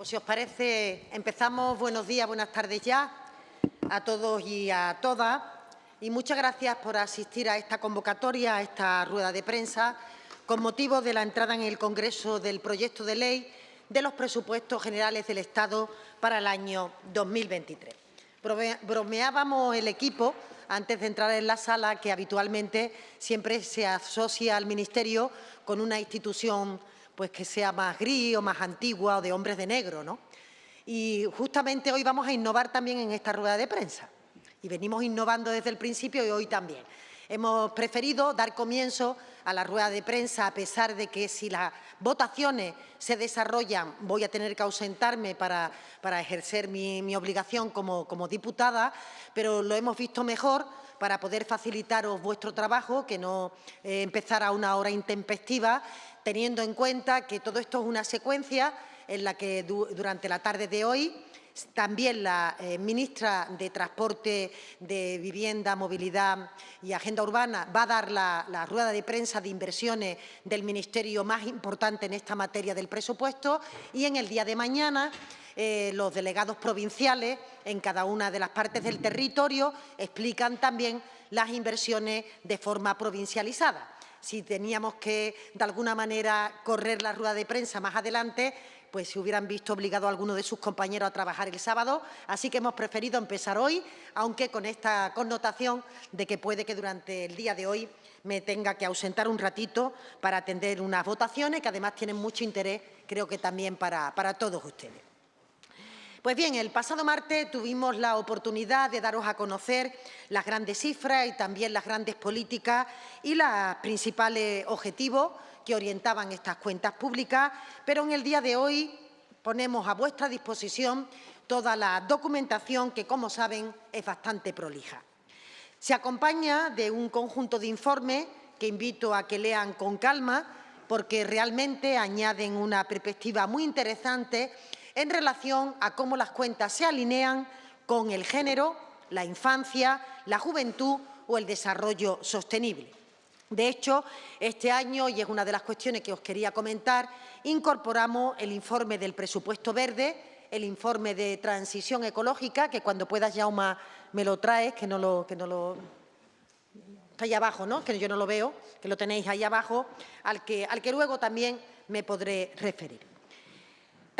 pues si os parece, empezamos. Buenos días, buenas tardes ya a todos y a todas. Y muchas gracias por asistir a esta convocatoria, a esta rueda de prensa, con motivo de la entrada en el Congreso del proyecto de ley de los presupuestos generales del Estado para el año 2023. Bromeábamos el equipo antes de entrar en la sala que habitualmente siempre se asocia al Ministerio con una institución pues que sea más gris o más antigua o de hombres de negro, ¿no? Y justamente hoy vamos a innovar también en esta rueda de prensa. Y venimos innovando desde el principio y hoy también. Hemos preferido dar comienzo a la rueda de prensa, a pesar de que si las votaciones se desarrollan voy a tener que ausentarme para, para ejercer mi, mi obligación como, como diputada, pero lo hemos visto mejor para poder facilitaros vuestro trabajo, que no eh, empezar a una hora intempestiva, teniendo en cuenta que todo esto es una secuencia en la que durante la tarde de hoy también la eh, ministra de Transporte, de Vivienda, Movilidad y Agenda Urbana va a dar la, rueda de prensa de inversiones del Ministerio más importante en esta materia del presupuesto y en el día de mañana eh, los delegados provinciales en cada una de las partes del territorio explican también las inversiones de forma provincializada. Si teníamos que, de alguna manera, correr la rueda de prensa más adelante, pues se hubieran visto obligado a alguno de sus compañeros a trabajar el sábado. Así que hemos preferido empezar hoy, aunque con esta connotación de que puede que durante el día de hoy me tenga que ausentar un ratito para atender unas votaciones que además tienen mucho interés, creo que también para, para todos ustedes. Pues bien, el pasado martes tuvimos la oportunidad de daros a conocer las grandes cifras y también las grandes políticas y los principales objetivos que orientaban estas cuentas públicas, pero en el día de hoy ponemos a vuestra disposición toda la documentación que, como saben, es bastante prolija. Se acompaña de un conjunto de informes que invito a que lean con calma porque realmente añaden una perspectiva muy interesante en relación a cómo las cuentas se alinean con el género, la infancia, la juventud o el desarrollo sostenible. De hecho, este año, y es una de las cuestiones que os quería comentar, incorporamos el informe del presupuesto verde, el informe de transición ecológica, que cuando puedas, Jauma, me lo traes, que no lo... Que no lo ahí abajo, ¿no? que yo no lo veo, que lo tenéis ahí abajo, al que, al que luego también me podré referir.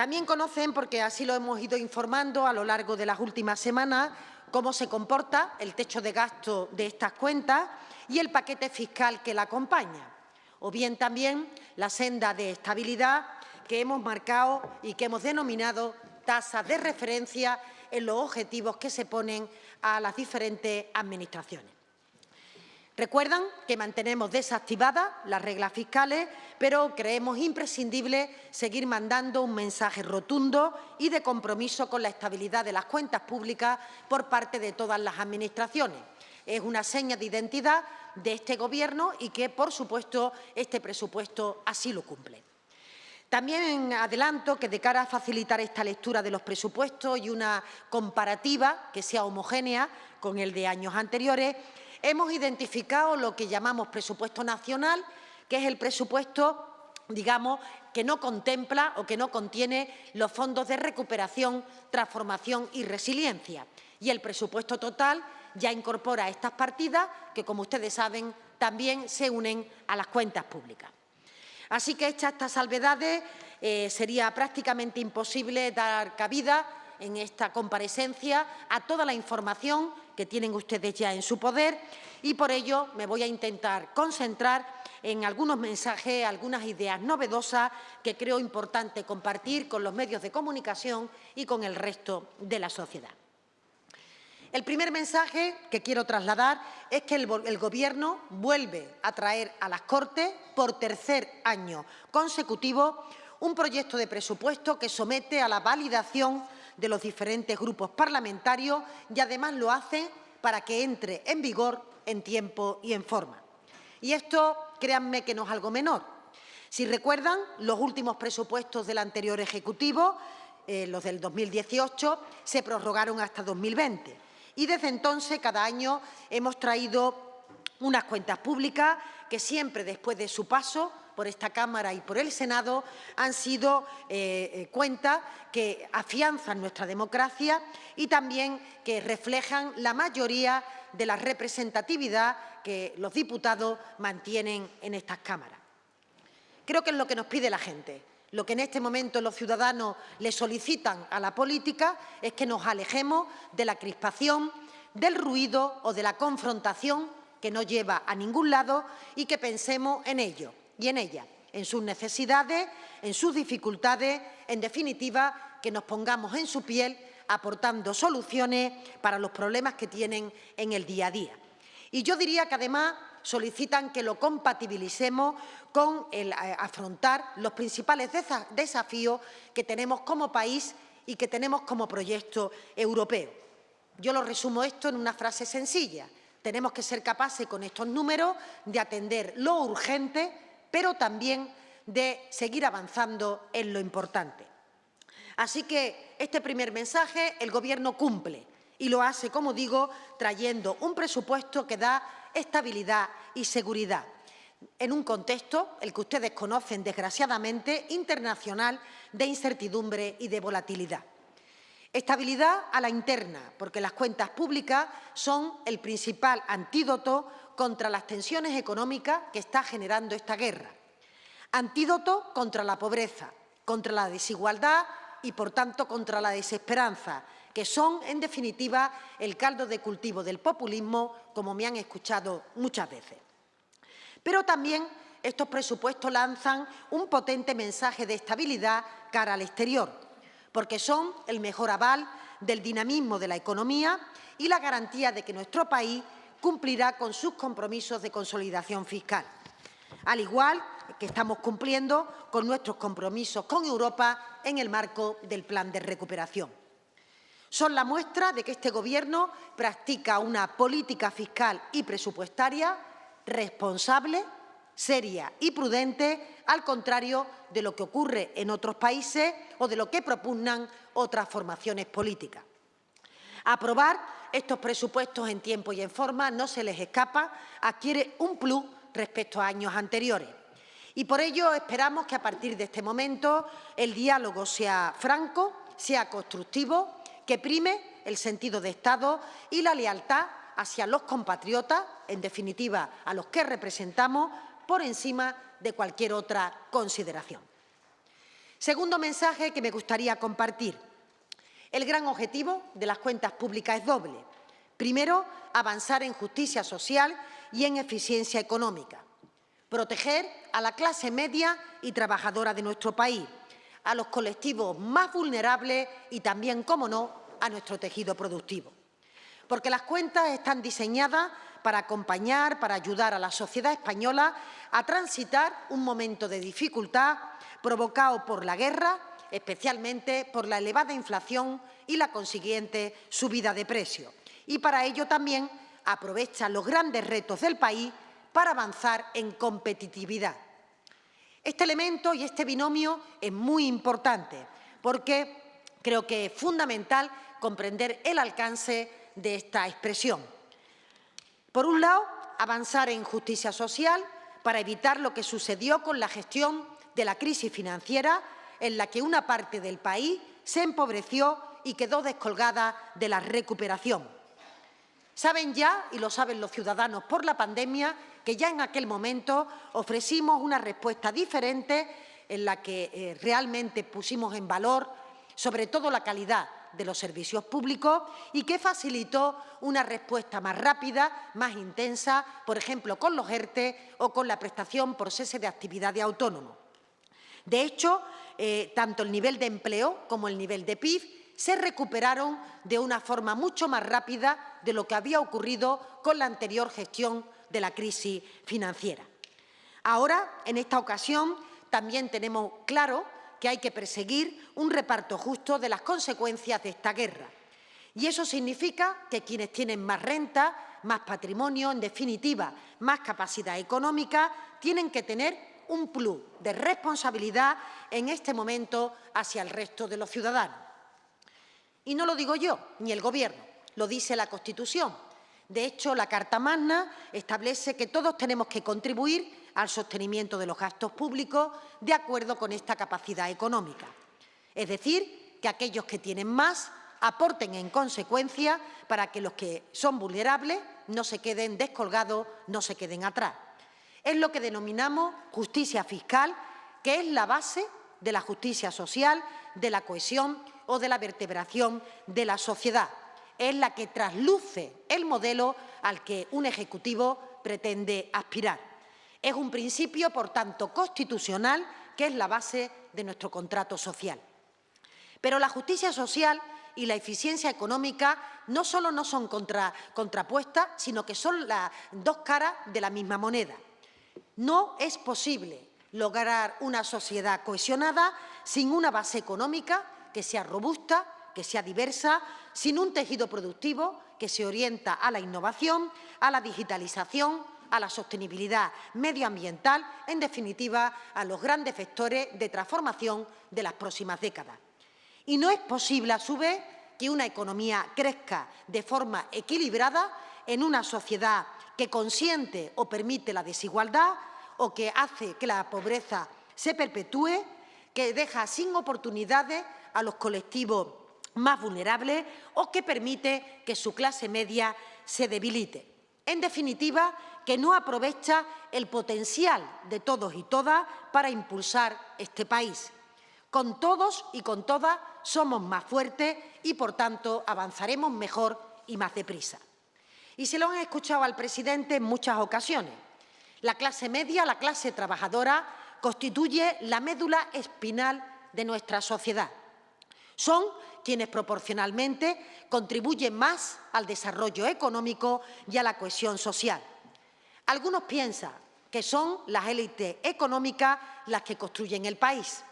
También conocen, porque así lo hemos ido informando a lo largo de las últimas semanas, cómo se comporta el techo de gasto de estas cuentas y el paquete fiscal que la acompaña, o bien también la senda de estabilidad que hemos marcado y que hemos denominado tasas de referencia en los objetivos que se ponen a las diferentes administraciones. Recuerdan que mantenemos desactivadas las reglas fiscales, pero creemos imprescindible seguir mandando un mensaje rotundo y de compromiso con la estabilidad de las cuentas públicas por parte de todas las administraciones. Es una seña de identidad de este Gobierno y que, por supuesto, este presupuesto así lo cumple. También adelanto que de cara a facilitar esta lectura de los presupuestos y una comparativa que sea homogénea con el de años anteriores, hemos identificado lo que llamamos presupuesto nacional, que es el presupuesto digamos, que no contempla o que no contiene los fondos de recuperación, transformación y resiliencia. Y el presupuesto total ya incorpora estas partidas que, como ustedes saben, también se unen a las cuentas públicas. Así que, hechas estas salvedades, eh, sería prácticamente imposible dar cabida en esta comparecencia a toda la información que tienen ustedes ya en su poder y por ello me voy a intentar concentrar en algunos mensajes, algunas ideas novedosas que creo importante compartir con los medios de comunicación y con el resto de la sociedad. El primer mensaje que quiero trasladar es que el, el, Gobierno vuelve a traer a las Cortes, por tercer año consecutivo, un proyecto de presupuesto que somete a la validación de los diferentes grupos parlamentarios y además lo hace para que entre en vigor en tiempo y en forma. Y esto, créanme que no es algo menor. Si recuerdan, los últimos presupuestos del anterior Ejecutivo, eh, los del 2018, se prorrogaron hasta 2020. Y desde entonces, cada año, hemos traído unas cuentas públicas que siempre después de su paso por esta Cámara y por el Senado han sido eh, eh, cuentas que afianzan nuestra democracia y también que reflejan la mayoría de la representatividad que los diputados mantienen en estas cámaras. Creo que es lo que nos pide la gente. Lo que en este momento los ciudadanos le solicitan a la política es que nos alejemos de la crispación, del ruido o de la confrontación que no lleva a ningún lado y que pensemos en ello y en ella, en sus necesidades, en sus dificultades, en definitiva, que nos pongamos en su piel aportando soluciones para los problemas que tienen en el día a día. Y yo diría que además solicitan que lo compatibilicemos con el eh, afrontar los principales desafíos que tenemos como país y que tenemos como proyecto europeo. Yo lo resumo esto en una frase sencilla. Tenemos que ser capaces con estos números de atender lo urgente, pero también de seguir avanzando en lo importante. Así que este primer mensaje el Gobierno cumple y lo hace, como digo, trayendo un presupuesto que da estabilidad y seguridad en un contexto, el que ustedes conocen desgraciadamente, internacional de incertidumbre y de volatilidad. Estabilidad a la interna, porque las cuentas públicas son el principal antídoto contra las tensiones económicas que está generando esta guerra. Antídoto contra la pobreza, contra la desigualdad y, por tanto, contra la desesperanza, que son, en definitiva, el caldo de cultivo del populismo, como me han escuchado muchas veces. Pero también estos presupuestos lanzan un potente mensaje de estabilidad cara al exterior, porque son el mejor aval del dinamismo de la economía y la garantía de que nuestro país cumplirá con sus compromisos de consolidación fiscal, al igual que estamos cumpliendo con nuestros compromisos con Europa en el marco del Plan de Recuperación. Son la muestra de que este Gobierno practica una política fiscal y presupuestaria responsable, seria y prudente, al contrario de lo que ocurre en otros países o de lo que propugnan otras formaciones políticas. Aprobar estos presupuestos en tiempo y en forma no se les escapa, adquiere un plus respecto a años anteriores. Y por ello esperamos que a partir de este momento el diálogo sea franco, sea constructivo, que prime el sentido de Estado y la lealtad hacia los compatriotas, en definitiva a los que representamos, por encima de cualquier otra consideración. Segundo mensaje que me gustaría compartir. El gran objetivo de las cuentas públicas es doble. Primero, avanzar en justicia social y en eficiencia económica. Proteger a la clase media y trabajadora de nuestro país, a los colectivos más vulnerables y también, como no, a nuestro tejido productivo porque las cuentas están diseñadas para acompañar, para ayudar a la sociedad española a transitar un momento de dificultad provocado por la guerra, especialmente por la elevada inflación y la consiguiente subida de precios. Y para ello también aprovecha los grandes retos del país para avanzar en competitividad. Este elemento y este binomio es muy importante porque creo que es fundamental comprender el alcance de esta expresión. Por un lado, avanzar en justicia social para evitar lo que sucedió con la gestión de la crisis financiera en la que una parte del país se empobreció y quedó descolgada de la recuperación. Saben ya, y lo saben los ciudadanos por la pandemia, que ya en aquel momento ofrecimos una respuesta diferente en la que eh, realmente pusimos en valor sobre todo la calidad de los servicios públicos y que facilitó una respuesta más rápida, más intensa, por ejemplo, con los ERTE o con la prestación por cese de actividad de autónomo. De hecho, eh, tanto el nivel de empleo como el nivel de PIB se recuperaron de una forma mucho más rápida de lo que había ocurrido con la anterior gestión de la crisis financiera. Ahora, en esta ocasión, también tenemos claro que hay que perseguir un reparto justo de las consecuencias de esta guerra. Y eso significa que quienes tienen más renta, más patrimonio, en definitiva, más capacidad económica, tienen que tener un plus de responsabilidad en este momento hacia el resto de los ciudadanos. Y no lo digo yo, ni el Gobierno, lo dice la Constitución. De hecho, la Carta Magna establece que todos tenemos que contribuir al sostenimiento de los gastos públicos de acuerdo con esta capacidad económica. Es decir, que aquellos que tienen más aporten en consecuencia para que los que son vulnerables no se queden descolgados, no se queden atrás. Es lo que denominamos justicia fiscal, que es la base de la justicia social, de la cohesión o de la vertebración de la sociedad. Es la que trasluce el modelo al que un Ejecutivo pretende aspirar. Es un principio, por tanto, constitucional, que es la base de nuestro contrato social. Pero la justicia social y la eficiencia económica no solo no son contrapuestas, sino que son las dos caras de la misma moneda. No es posible lograr una sociedad cohesionada sin una base económica que sea robusta, que sea diversa, sin un tejido productivo que se orienta a la innovación, a la digitalización, a la sostenibilidad medioambiental, en definitiva, a los grandes vectores de transformación de las próximas décadas. Y no es posible, a su vez, que una economía crezca de forma equilibrada en una sociedad que consiente o permite la desigualdad o que hace que la pobreza se perpetúe, que deja sin oportunidades a los colectivos más vulnerables o que permite que su clase media se debilite. En definitiva, que no aprovecha el potencial de todos y todas para impulsar este país. Con todos y con todas somos más fuertes y, por tanto, avanzaremos mejor y más deprisa. Y se lo han escuchado al presidente en muchas ocasiones. La clase media, la clase trabajadora, constituye la médula espinal de nuestra sociedad. Son quienes proporcionalmente contribuyen más al desarrollo económico y a la cohesión social. Algunos piensan que son las élites económicas las que construyen el país.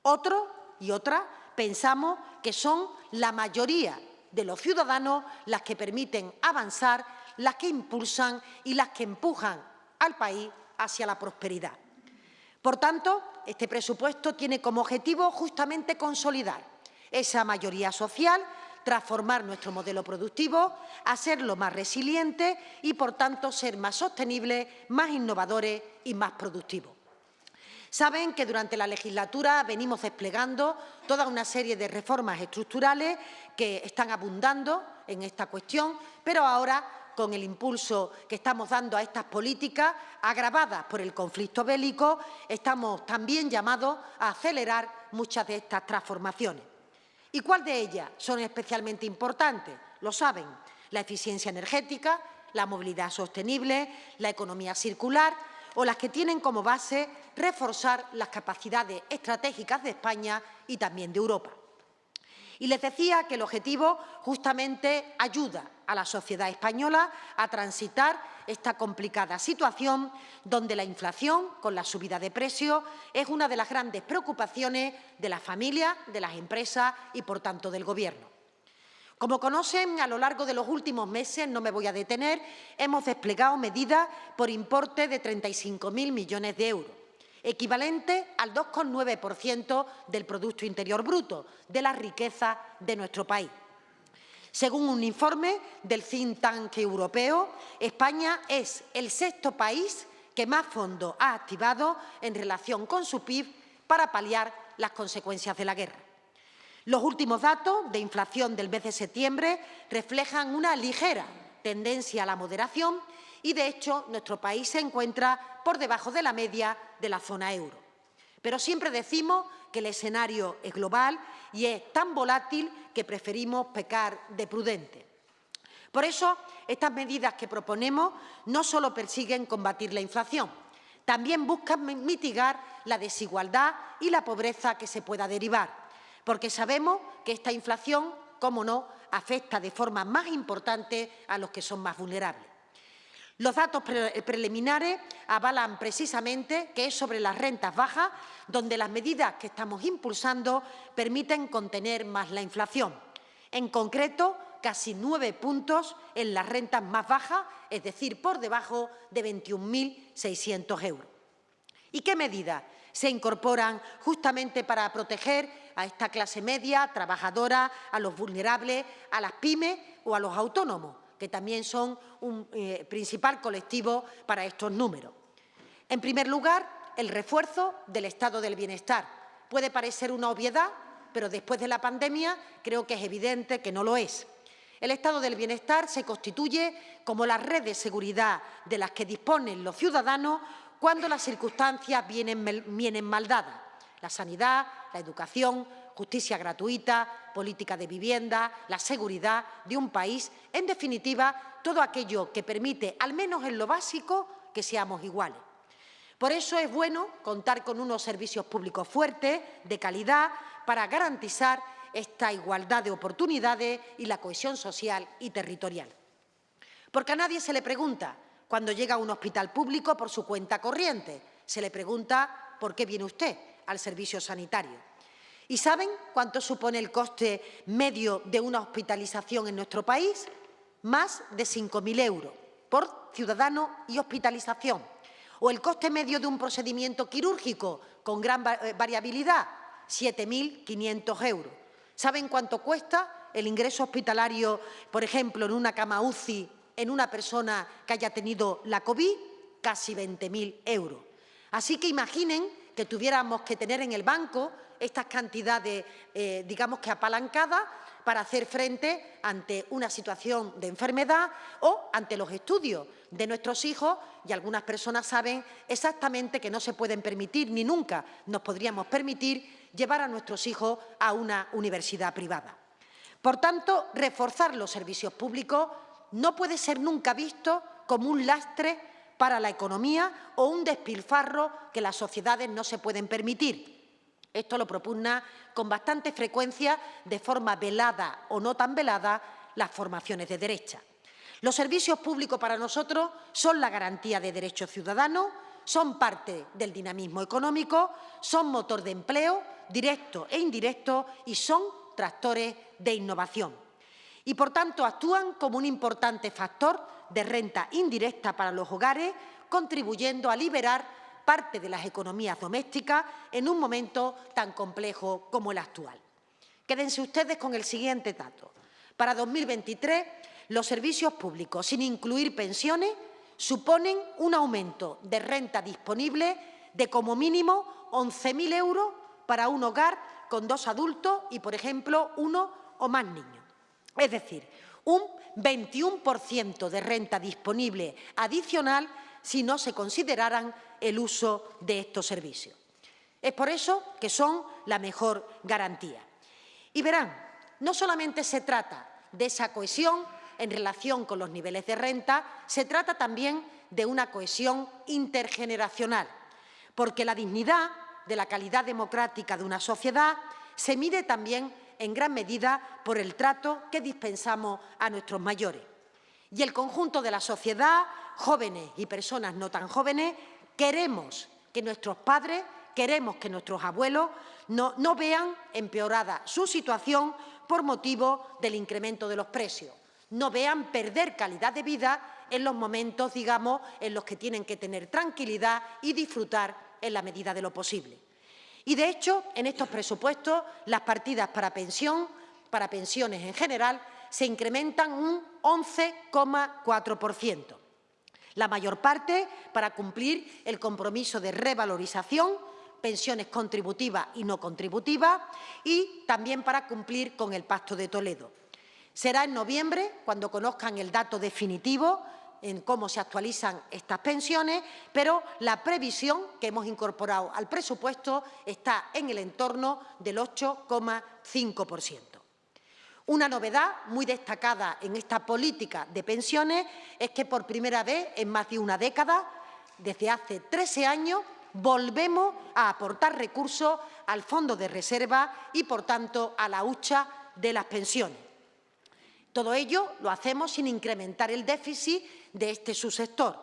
Otros y otras pensamos que son la mayoría de los ciudadanos las que permiten avanzar, las que impulsan y las que empujan al país hacia la prosperidad. Por tanto, este presupuesto tiene como objetivo justamente consolidar esa mayoría social, transformar nuestro modelo productivo, hacerlo más resiliente y, por tanto, ser más sostenible, más innovadores y más productivos. Saben que durante la legislatura venimos desplegando toda una serie de reformas estructurales que están abundando en esta cuestión, pero ahora con el impulso que estamos dando a estas políticas, agravadas por el conflicto bélico, estamos también llamados a acelerar muchas de estas transformaciones. ¿Y cuál de ellas son especialmente importantes? Lo saben, la eficiencia energética, la movilidad sostenible, la economía circular, o las que tienen como base reforzar las capacidades estratégicas de España y también de Europa. Y les decía que el objetivo justamente ayuda a la sociedad española a transitar esta complicada situación donde la inflación, con la subida de precios, es una de las grandes preocupaciones de las familias, de las empresas y, por tanto, del Gobierno. Como conocen, a lo largo de los últimos meses, no me voy a detener, hemos desplegado medidas por importe de 35.000 millones de euros, equivalente al 2,9% del Producto Interior Bruto, de la riqueza de nuestro país. Según un informe del think tank europeo, España es el sexto país que más fondos ha activado en relación con su PIB para paliar las consecuencias de la guerra. Los últimos datos de inflación del mes de septiembre reflejan una ligera tendencia a la moderación y, de hecho, nuestro país se encuentra por debajo de la media de la zona euro. Pero siempre decimos que el escenario es global y es tan volátil que preferimos pecar de prudente. Por eso, estas medidas que proponemos no solo persiguen combatir la inflación, también buscan mitigar la desigualdad y la pobreza que se pueda derivar porque sabemos que esta inflación, como no, afecta de forma más importante a los que son más vulnerables. Los datos preliminares avalan precisamente que es sobre las rentas bajas donde las medidas que estamos impulsando permiten contener más la inflación. En concreto, casi nueve puntos en las rentas más bajas, es decir, por debajo de 21.600 euros. ¿Y qué medidas se incorporan justamente para proteger a esta clase media, trabajadora, a los vulnerables, a las pymes o a los autónomos, que también son un eh, principal colectivo para estos números. En primer lugar, el refuerzo del estado del bienestar. Puede parecer una obviedad, pero después de la pandemia creo que es evidente que no lo es. El estado del bienestar se constituye como la red de seguridad de las que disponen los ciudadanos cuando las circunstancias vienen, vienen mal dadas. La sanidad, la educación, justicia gratuita, política de vivienda, la seguridad de un país, en definitiva, todo aquello que permite, al menos en lo básico, que seamos iguales. Por eso es bueno contar con unos servicios públicos fuertes, de calidad, para garantizar esta igualdad de oportunidades y la cohesión social y territorial. Porque a nadie se le pregunta cuando llega a un hospital público por su cuenta corriente, se le pregunta por qué viene usted al servicio sanitario. ¿Y saben cuánto supone el coste medio de una hospitalización en nuestro país? Más de 5.000 euros por ciudadano y hospitalización. O el coste medio de un procedimiento quirúrgico con gran eh, variabilidad, 7.500 euros. ¿Saben cuánto cuesta el ingreso hospitalario, por ejemplo, en una cama UCI en una persona que haya tenido la COVID? Casi 20.000 euros. Así que imaginen que tuviéramos que tener en el banco estas cantidades, eh, digamos que apalancadas, para hacer frente ante una situación de enfermedad o ante los estudios de nuestros hijos y algunas personas saben exactamente que no se pueden permitir ni nunca nos podríamos permitir llevar a nuestros hijos a una universidad privada. Por tanto, reforzar los servicios públicos no puede ser nunca visto como un lastre para la economía o un despilfarro que las sociedades no se pueden permitir. Esto lo propugna con bastante frecuencia, de forma velada o no tan velada, las formaciones de derecha. Los servicios públicos para nosotros son la garantía de derechos ciudadanos, son parte del dinamismo económico, son motor de empleo, directo e indirecto, y son tractores de innovación. Y, por tanto, actúan como un importante factor de renta indirecta para los hogares, contribuyendo a liberar parte de las economías domésticas en un momento tan complejo como el actual. Quédense ustedes con el siguiente dato. Para 2023, los servicios públicos, sin incluir pensiones, suponen un aumento de renta disponible de como mínimo 11.000 euros para un hogar con dos adultos y, por ejemplo, uno o más niños. Es decir, un 21% de renta disponible adicional si no se consideraran el uso de estos servicios. Es por eso que son la mejor garantía. Y verán, no solamente se trata de esa cohesión en relación con los niveles de renta, se trata también de una cohesión intergeneracional, porque la dignidad de la calidad democrática de una sociedad se mide también en gran medida por el trato que dispensamos a nuestros mayores. Y el conjunto de la sociedad, jóvenes y personas no tan jóvenes, queremos que nuestros padres, queremos que nuestros abuelos no, no vean empeorada su situación por motivo del incremento de los precios, no vean perder calidad de vida en los momentos, digamos, en los que tienen que tener tranquilidad y disfrutar en la medida de lo posible. Y, de hecho, en estos presupuestos, las partidas para pensión, para pensiones en general, se incrementan un 11,4%. La mayor parte para cumplir el compromiso de revalorización, pensiones contributivas y no contributivas, y también para cumplir con el Pacto de Toledo. Será en noviembre cuando conozcan el dato definitivo en cómo se actualizan estas pensiones, pero la previsión que hemos incorporado al presupuesto está en el entorno del 8,5%. Una novedad muy destacada en esta política de pensiones es que por primera vez en más de una década, desde hace 13 años, volvemos a aportar recursos al Fondo de Reserva y, por tanto, a la hucha de las pensiones. Todo ello lo hacemos sin incrementar el déficit de este subsector.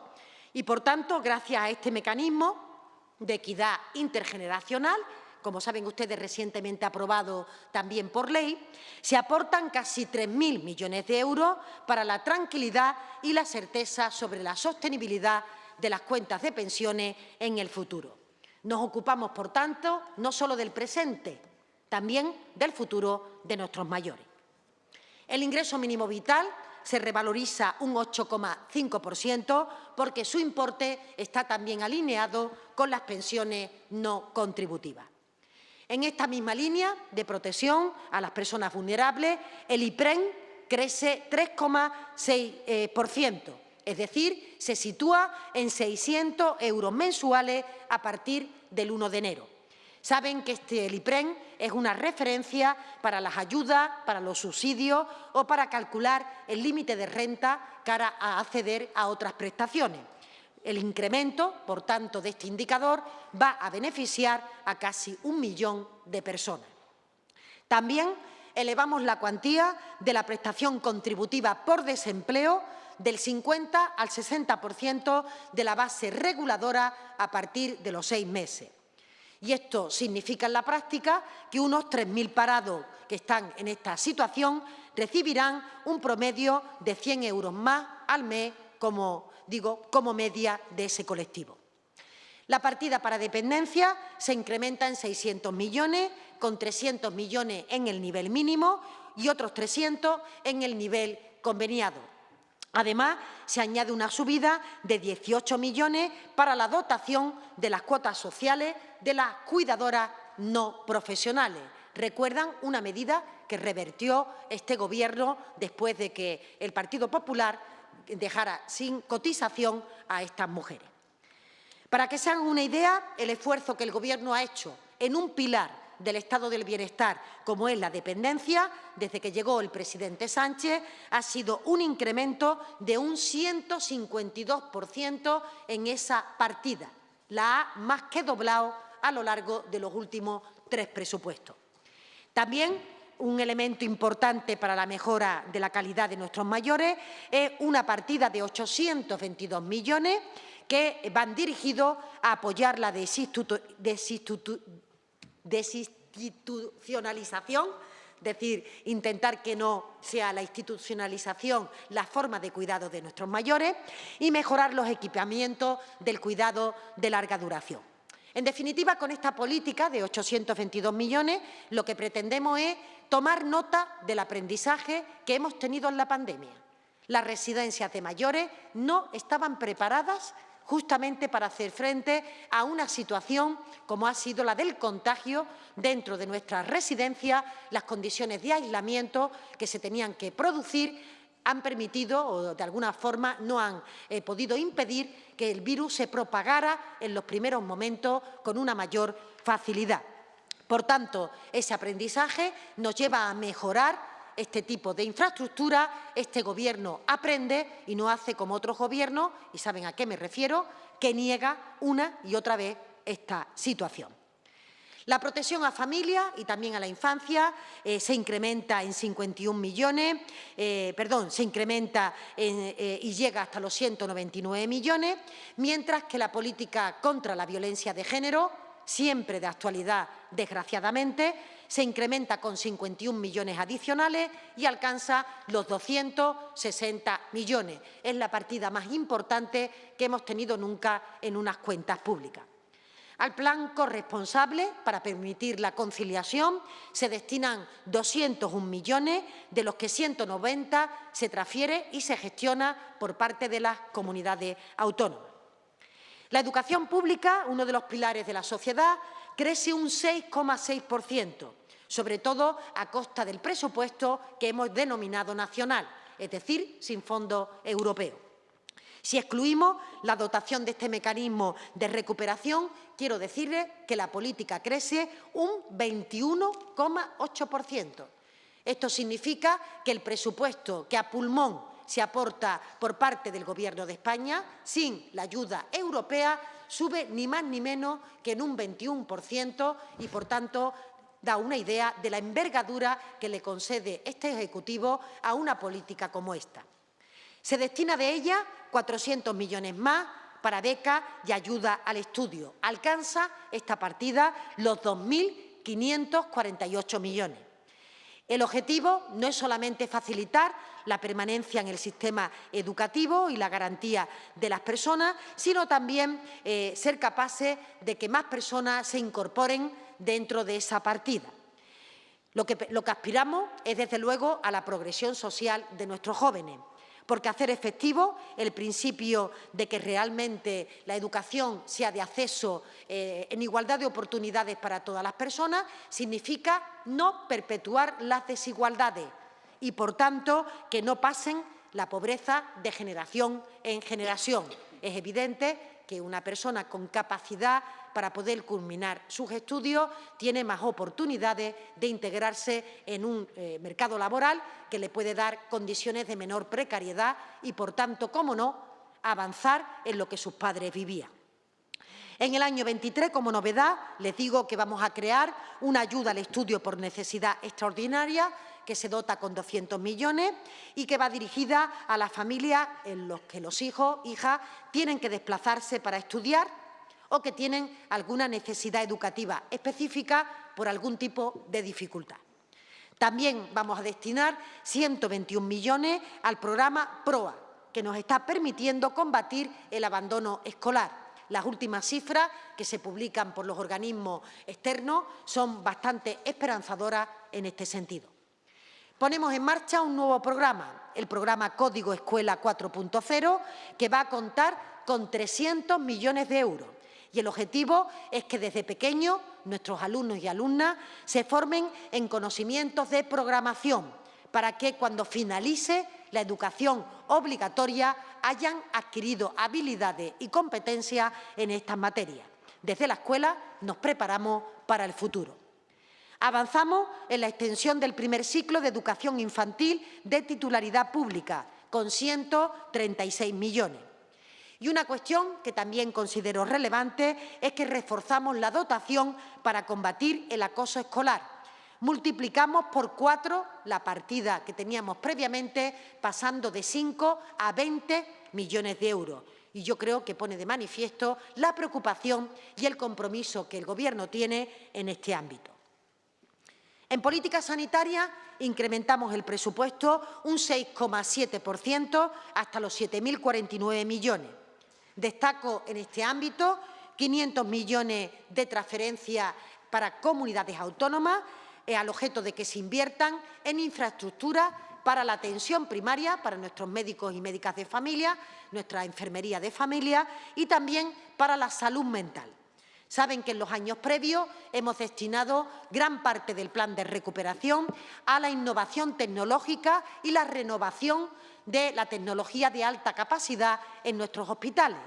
Y, por tanto, gracias a este mecanismo de equidad intergeneracional, como saben ustedes, recientemente aprobado también por ley, se aportan casi 3.000 millones de euros para la tranquilidad y la certeza sobre la sostenibilidad de las cuentas de pensiones en el futuro. Nos ocupamos, por tanto, no solo del presente, también del futuro de nuestros mayores. El ingreso mínimo vital se revaloriza un 8,5% porque su importe está también alineado con las pensiones no contributivas. En esta misma línea de protección a las personas vulnerables, el IPREN crece 3,6%, es decir, se sitúa en 600 euros mensuales a partir del 1 de enero. Saben que este IPREN es una referencia para las ayudas, para los subsidios o para calcular el límite de renta cara a acceder a otras prestaciones. El incremento, por tanto, de este indicador va a beneficiar a casi un millón de personas. También elevamos la cuantía de la prestación contributiva por desempleo del 50 al 60% de la base reguladora a partir de los seis meses. Y esto significa en la práctica que unos 3.000 parados que están en esta situación recibirán un promedio de 100 euros más al mes como digo, como media de ese colectivo. La partida para dependencia se incrementa en 600 millones, con 300 millones en el nivel mínimo y otros 300 en el nivel conveniado. Además, se añade una subida de 18 millones para la dotación de las cuotas sociales de las cuidadoras no profesionales. Recuerdan una medida que revertió este Gobierno después de que el Partido Popular dejara sin cotización a estas mujeres. Para que se hagan una idea, el esfuerzo que el Gobierno ha hecho en un pilar del estado del bienestar, como es la dependencia, desde que llegó el presidente Sánchez, ha sido un incremento de un 152% en esa partida. La ha más que doblado a lo largo de los últimos tres presupuestos. También un elemento importante para la mejora de la calidad de nuestros mayores es una partida de 822 millones que van dirigidos a apoyar la desinstitucionalización, es decir, intentar que no sea la institucionalización la forma de cuidado de nuestros mayores y mejorar los equipamientos del cuidado de larga duración. En definitiva, con esta política de 822 millones, lo que pretendemos es tomar nota del aprendizaje que hemos tenido en la pandemia. Las residencias de mayores no estaban preparadas justamente para hacer frente a una situación como ha sido la del contagio dentro de nuestras residencias, las condiciones de aislamiento que se tenían que producir han permitido o de alguna forma no han eh, podido impedir que el virus se propagara en los primeros momentos con una mayor facilidad. Por tanto, ese aprendizaje nos lleva a mejorar este tipo de infraestructura, este Gobierno aprende y no hace como otros gobiernos, y saben a qué me refiero, que niega una y otra vez esta situación. La protección a familias y también a la infancia eh, se incrementa en 51 millones, eh, perdón, se incrementa eh, y llega hasta los 199 millones, mientras que la política contra la violencia de género, siempre de actualidad, desgraciadamente, se incrementa con 51 millones adicionales y alcanza los 260 millones. Es la partida más importante que hemos tenido nunca en unas cuentas públicas. Al plan corresponsable, para permitir la conciliación, se destinan 201 millones, de los que 190 se transfiere y se gestiona por parte de las comunidades autónomas. La educación pública, uno de los pilares de la sociedad, crece un 6,6%, sobre todo a costa del presupuesto que hemos denominado nacional, es decir, sin fondo europeo. Si excluimos la dotación de este mecanismo de recuperación, quiero decirles que la política crece un 21,8%. Esto significa que el presupuesto que a pulmón se aporta por parte del Gobierno de España, sin la ayuda europea, sube ni más ni menos que en un 21% y, por tanto, da una idea de la envergadura que le concede este Ejecutivo a una política como esta. Se destina de ella 400 millones más para becas y ayuda al estudio. Alcanza esta partida los 2.548 millones. El objetivo no es solamente facilitar la permanencia en el sistema educativo y la garantía de las personas, sino también eh, ser capaces de que más personas se incorporen dentro de esa partida. Lo que, aspiramos es, desde luego, a la progresión social de nuestros jóvenes porque hacer efectivo el principio de que realmente la educación sea de acceso eh, en igualdad de oportunidades para todas las personas significa no perpetuar las desigualdades y, por tanto, que no pasen la pobreza de generación en generación. Es evidente que una persona con capacidad para poder culminar sus estudios tiene más oportunidades de integrarse en un eh, mercado laboral que le puede dar condiciones de menor precariedad y, por tanto, cómo no, avanzar en lo que sus padres vivían. En el año 23, como novedad, les digo que vamos a crear una ayuda al estudio por necesidad extraordinaria que se dota con 200 millones y que va dirigida a las familias en las que los hijos, hijas, tienen que desplazarse para estudiar o que tienen alguna necesidad educativa específica por algún tipo de dificultad. También vamos a destinar 121 millones al programa PROA, que nos está permitiendo combatir el abandono escolar. Las últimas cifras que se publican por los organismos externos son bastante esperanzadoras en este sentido. Ponemos en marcha un nuevo programa, el programa Código Escuela 4.0, que va a contar con 300 millones de euros. Y el objetivo es que desde pequeños nuestros alumnos y alumnas se formen en conocimientos de programación para que cuando finalice la educación obligatoria hayan adquirido habilidades y competencias en estas materias. Desde la escuela nos preparamos para el futuro. Avanzamos en la extensión del primer ciclo de educación infantil de titularidad pública, con 136 millones. Y una cuestión que también considero relevante es que reforzamos la dotación para combatir el acoso escolar. Multiplicamos por cuatro la partida que teníamos previamente, pasando de 5 a 20 millones de euros. Y yo creo que pone de manifiesto la preocupación y el compromiso que el Gobierno tiene en este ámbito. En política sanitaria incrementamos el presupuesto un 6,7% hasta los 7.049 millones. Destaco en este ámbito 500 millones de transferencias para comunidades autónomas eh, al objeto de que se inviertan en infraestructuras para la atención primaria, para nuestros médicos y médicas de familia, nuestra enfermería de familia y también para la salud mental. Saben que en los años previos hemos destinado gran parte del plan de recuperación a la innovación tecnológica y la renovación de la tecnología de alta capacidad en nuestros hospitales.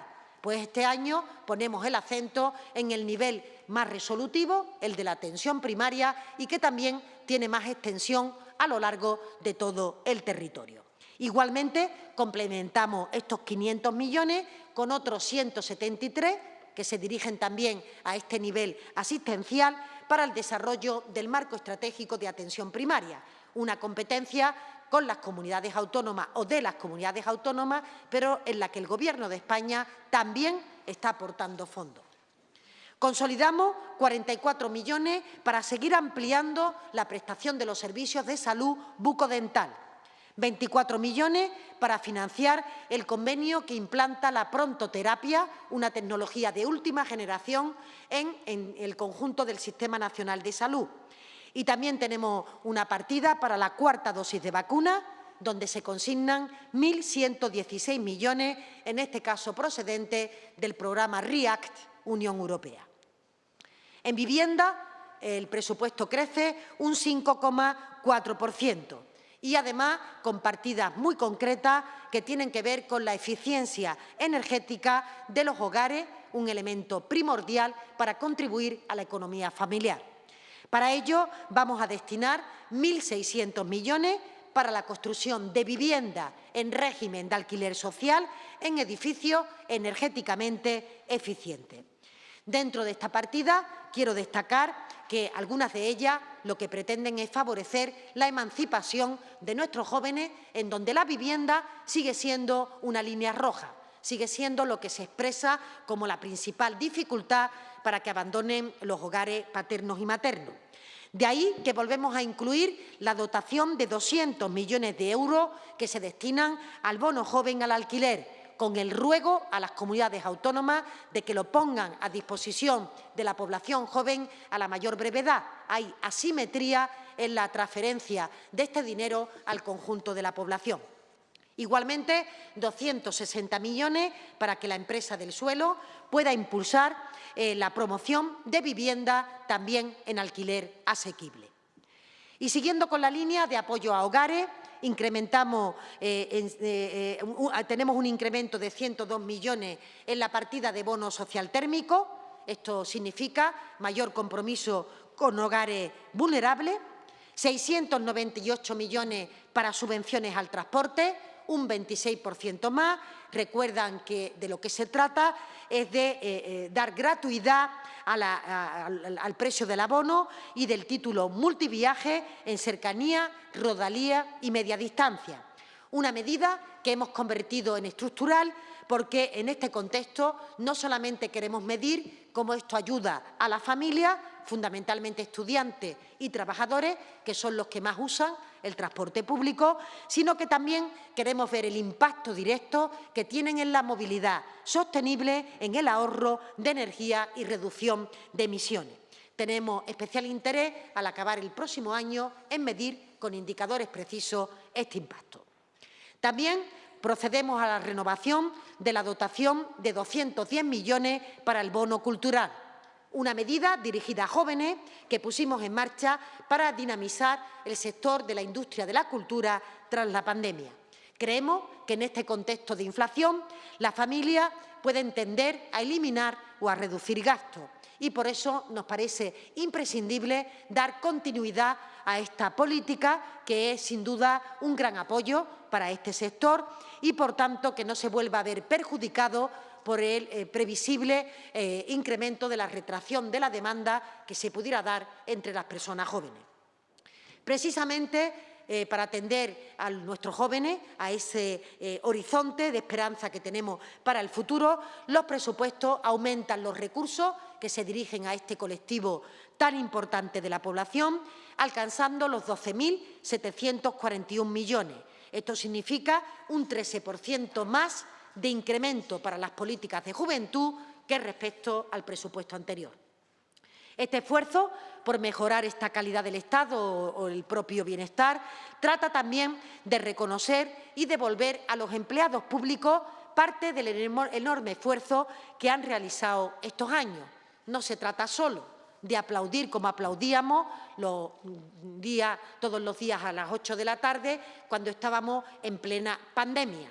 Pues este año ponemos el acento en el nivel más resolutivo, el de la atención primaria, y que también tiene más extensión a lo largo de todo el territorio. Igualmente, complementamos estos 500 millones con otros 173 que se dirigen también a este nivel asistencial para el desarrollo del marco estratégico de atención primaria, una competencia con las comunidades autónomas o de las comunidades autónomas, pero en la que el Gobierno de España también está aportando fondos. Consolidamos 44 millones para seguir ampliando la prestación de los servicios de salud bucodental 24 millones para financiar el convenio que implanta la prontoterapia, una tecnología de última generación en, en, el conjunto del Sistema Nacional de Salud. Y también tenemos una partida para la cuarta dosis de vacuna, donde se consignan 1.116 millones, en este caso procedente del programa REACT Unión Europea. En vivienda, el presupuesto crece un 5,4% y además con partidas muy concretas que tienen que ver con la eficiencia energética de los hogares, un elemento primordial para contribuir a la economía familiar. Para ello vamos a destinar 1.600 millones para la construcción de vivienda en régimen de alquiler social en edificios energéticamente eficientes. Dentro de esta partida quiero destacar que algunas de ellas lo que pretenden es favorecer la emancipación de nuestros jóvenes, en donde la vivienda sigue siendo una línea roja, sigue siendo lo que se expresa como la principal dificultad para que abandonen los hogares paternos y maternos. De ahí que volvemos a incluir la dotación de 200 millones de euros que se destinan al bono joven al alquiler, con el ruego a las comunidades autónomas de que lo pongan a disposición de la población joven a la mayor brevedad. Hay asimetría en la transferencia de este dinero al conjunto de la población. Igualmente, 260 millones para que la empresa del suelo pueda impulsar eh, la promoción de vivienda también en alquiler asequible. Y siguiendo con la línea de apoyo a hogares, incrementamos, eh, eh, tenemos un incremento de 102 millones en la partida de bono social térmico. Esto significa mayor compromiso con hogares vulnerables, 698 millones para subvenciones al transporte, un 26% más. Recuerdan que de lo que se trata es de eh, eh, dar gratuidad al, precio del abono y del título multiviaje en cercanía, rodalía y media distancia. Una medida que hemos convertido en estructural porque en este contexto no solamente queremos medir cómo esto ayuda a la familia, fundamentalmente estudiantes y trabajadores, que son los que más usan el transporte público, sino que también queremos ver el impacto directo que tienen en la movilidad sostenible, en el ahorro de energía y reducción de emisiones. Tenemos especial interés, al acabar el próximo año, en medir con indicadores precisos este impacto. También procedemos a la renovación de la dotación de 210 millones para el bono cultural una medida dirigida a jóvenes que pusimos en marcha para dinamizar el sector de la industria de la cultura tras la pandemia. Creemos que en este contexto de inflación la familia puede tender a eliminar o a reducir gastos y por eso nos parece imprescindible dar continuidad a esta política que es sin duda un gran apoyo para este sector y por tanto que no se vuelva a ver perjudicado por el eh, previsible eh, incremento de la retracción de la demanda que se pudiera dar entre las personas jóvenes. Precisamente eh, para atender a nuestros jóvenes, a ese horizonte de esperanza que tenemos para el futuro, los presupuestos aumentan los recursos que se dirigen a este colectivo tan importante de la población, alcanzando los 12.741 millones. Esto significa un 13% más de incremento para las políticas de juventud que respecto al presupuesto anterior. Este esfuerzo por mejorar esta calidad del Estado o el propio bienestar trata también de reconocer y devolver a los empleados públicos parte del enorme esfuerzo que han realizado estos años. No se trata solo de aplaudir como aplaudíamos todos los días a las 8 de la tarde cuando estábamos en plena pandemia.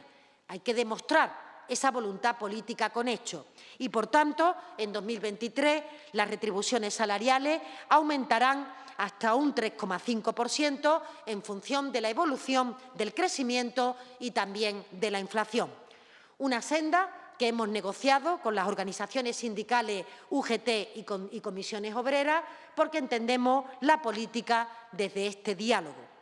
Hay que demostrar esa voluntad política con hechos y, por tanto, en 2023 las retribuciones salariales aumentarán hasta un 3,5% en función de la evolución del crecimiento y también de la inflación. Una senda que hemos negociado con las organizaciones sindicales UGT y, y comisiones obreras porque entendemos la política desde este diálogo.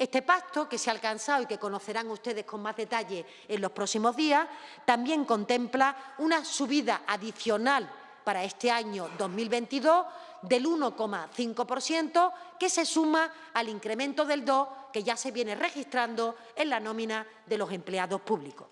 Este pacto, que se ha alcanzado y que conocerán ustedes con más detalle en los próximos días, también contempla una subida adicional para este año 2022 del 1,5%, que se suma al incremento del 2% que ya se viene registrando en la nómina de los empleados públicos.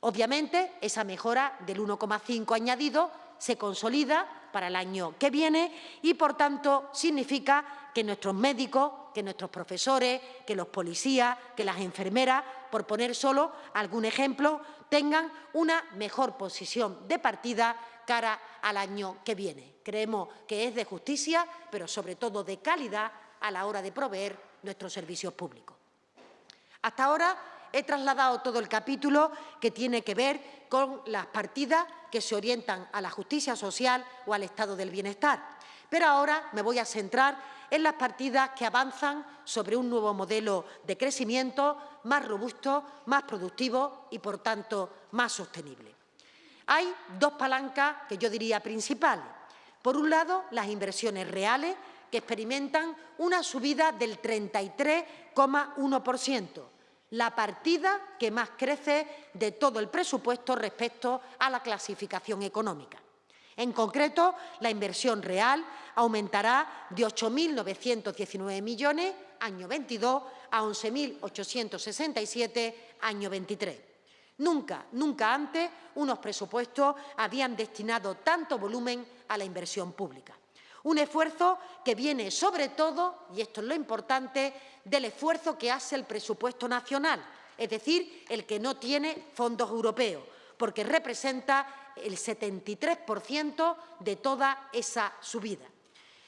Obviamente, esa mejora del 1,5 añadido se consolida para el año que viene y, por tanto, significa que nuestros médicos, que nuestros profesores, que los policías, que las enfermeras, por poner solo algún ejemplo, tengan una mejor posición de partida cara al año que viene. Creemos que es de justicia, pero sobre todo de calidad a la hora de proveer nuestros servicios públicos. Hasta ahora he trasladado todo el capítulo que tiene que ver con las partidas que se orientan a la justicia social o al estado del bienestar. Pero ahora me voy a centrar en las partidas que avanzan sobre un nuevo modelo de crecimiento más robusto, más productivo y, por tanto, más sostenible. Hay dos palancas que yo diría principales. Por un lado, las inversiones reales, que experimentan una subida del 33,1%, la partida que más crece de todo el presupuesto respecto a la clasificación económica. En concreto, la inversión real aumentará de 8.919 millones año 22 a 11.867 año 23. Nunca, nunca antes unos presupuestos habían destinado tanto volumen a la inversión pública. Un esfuerzo que viene sobre todo, y esto es lo importante, del esfuerzo que hace el presupuesto nacional, es decir, el que no tiene fondos europeos, porque representa el 73% de toda esa subida.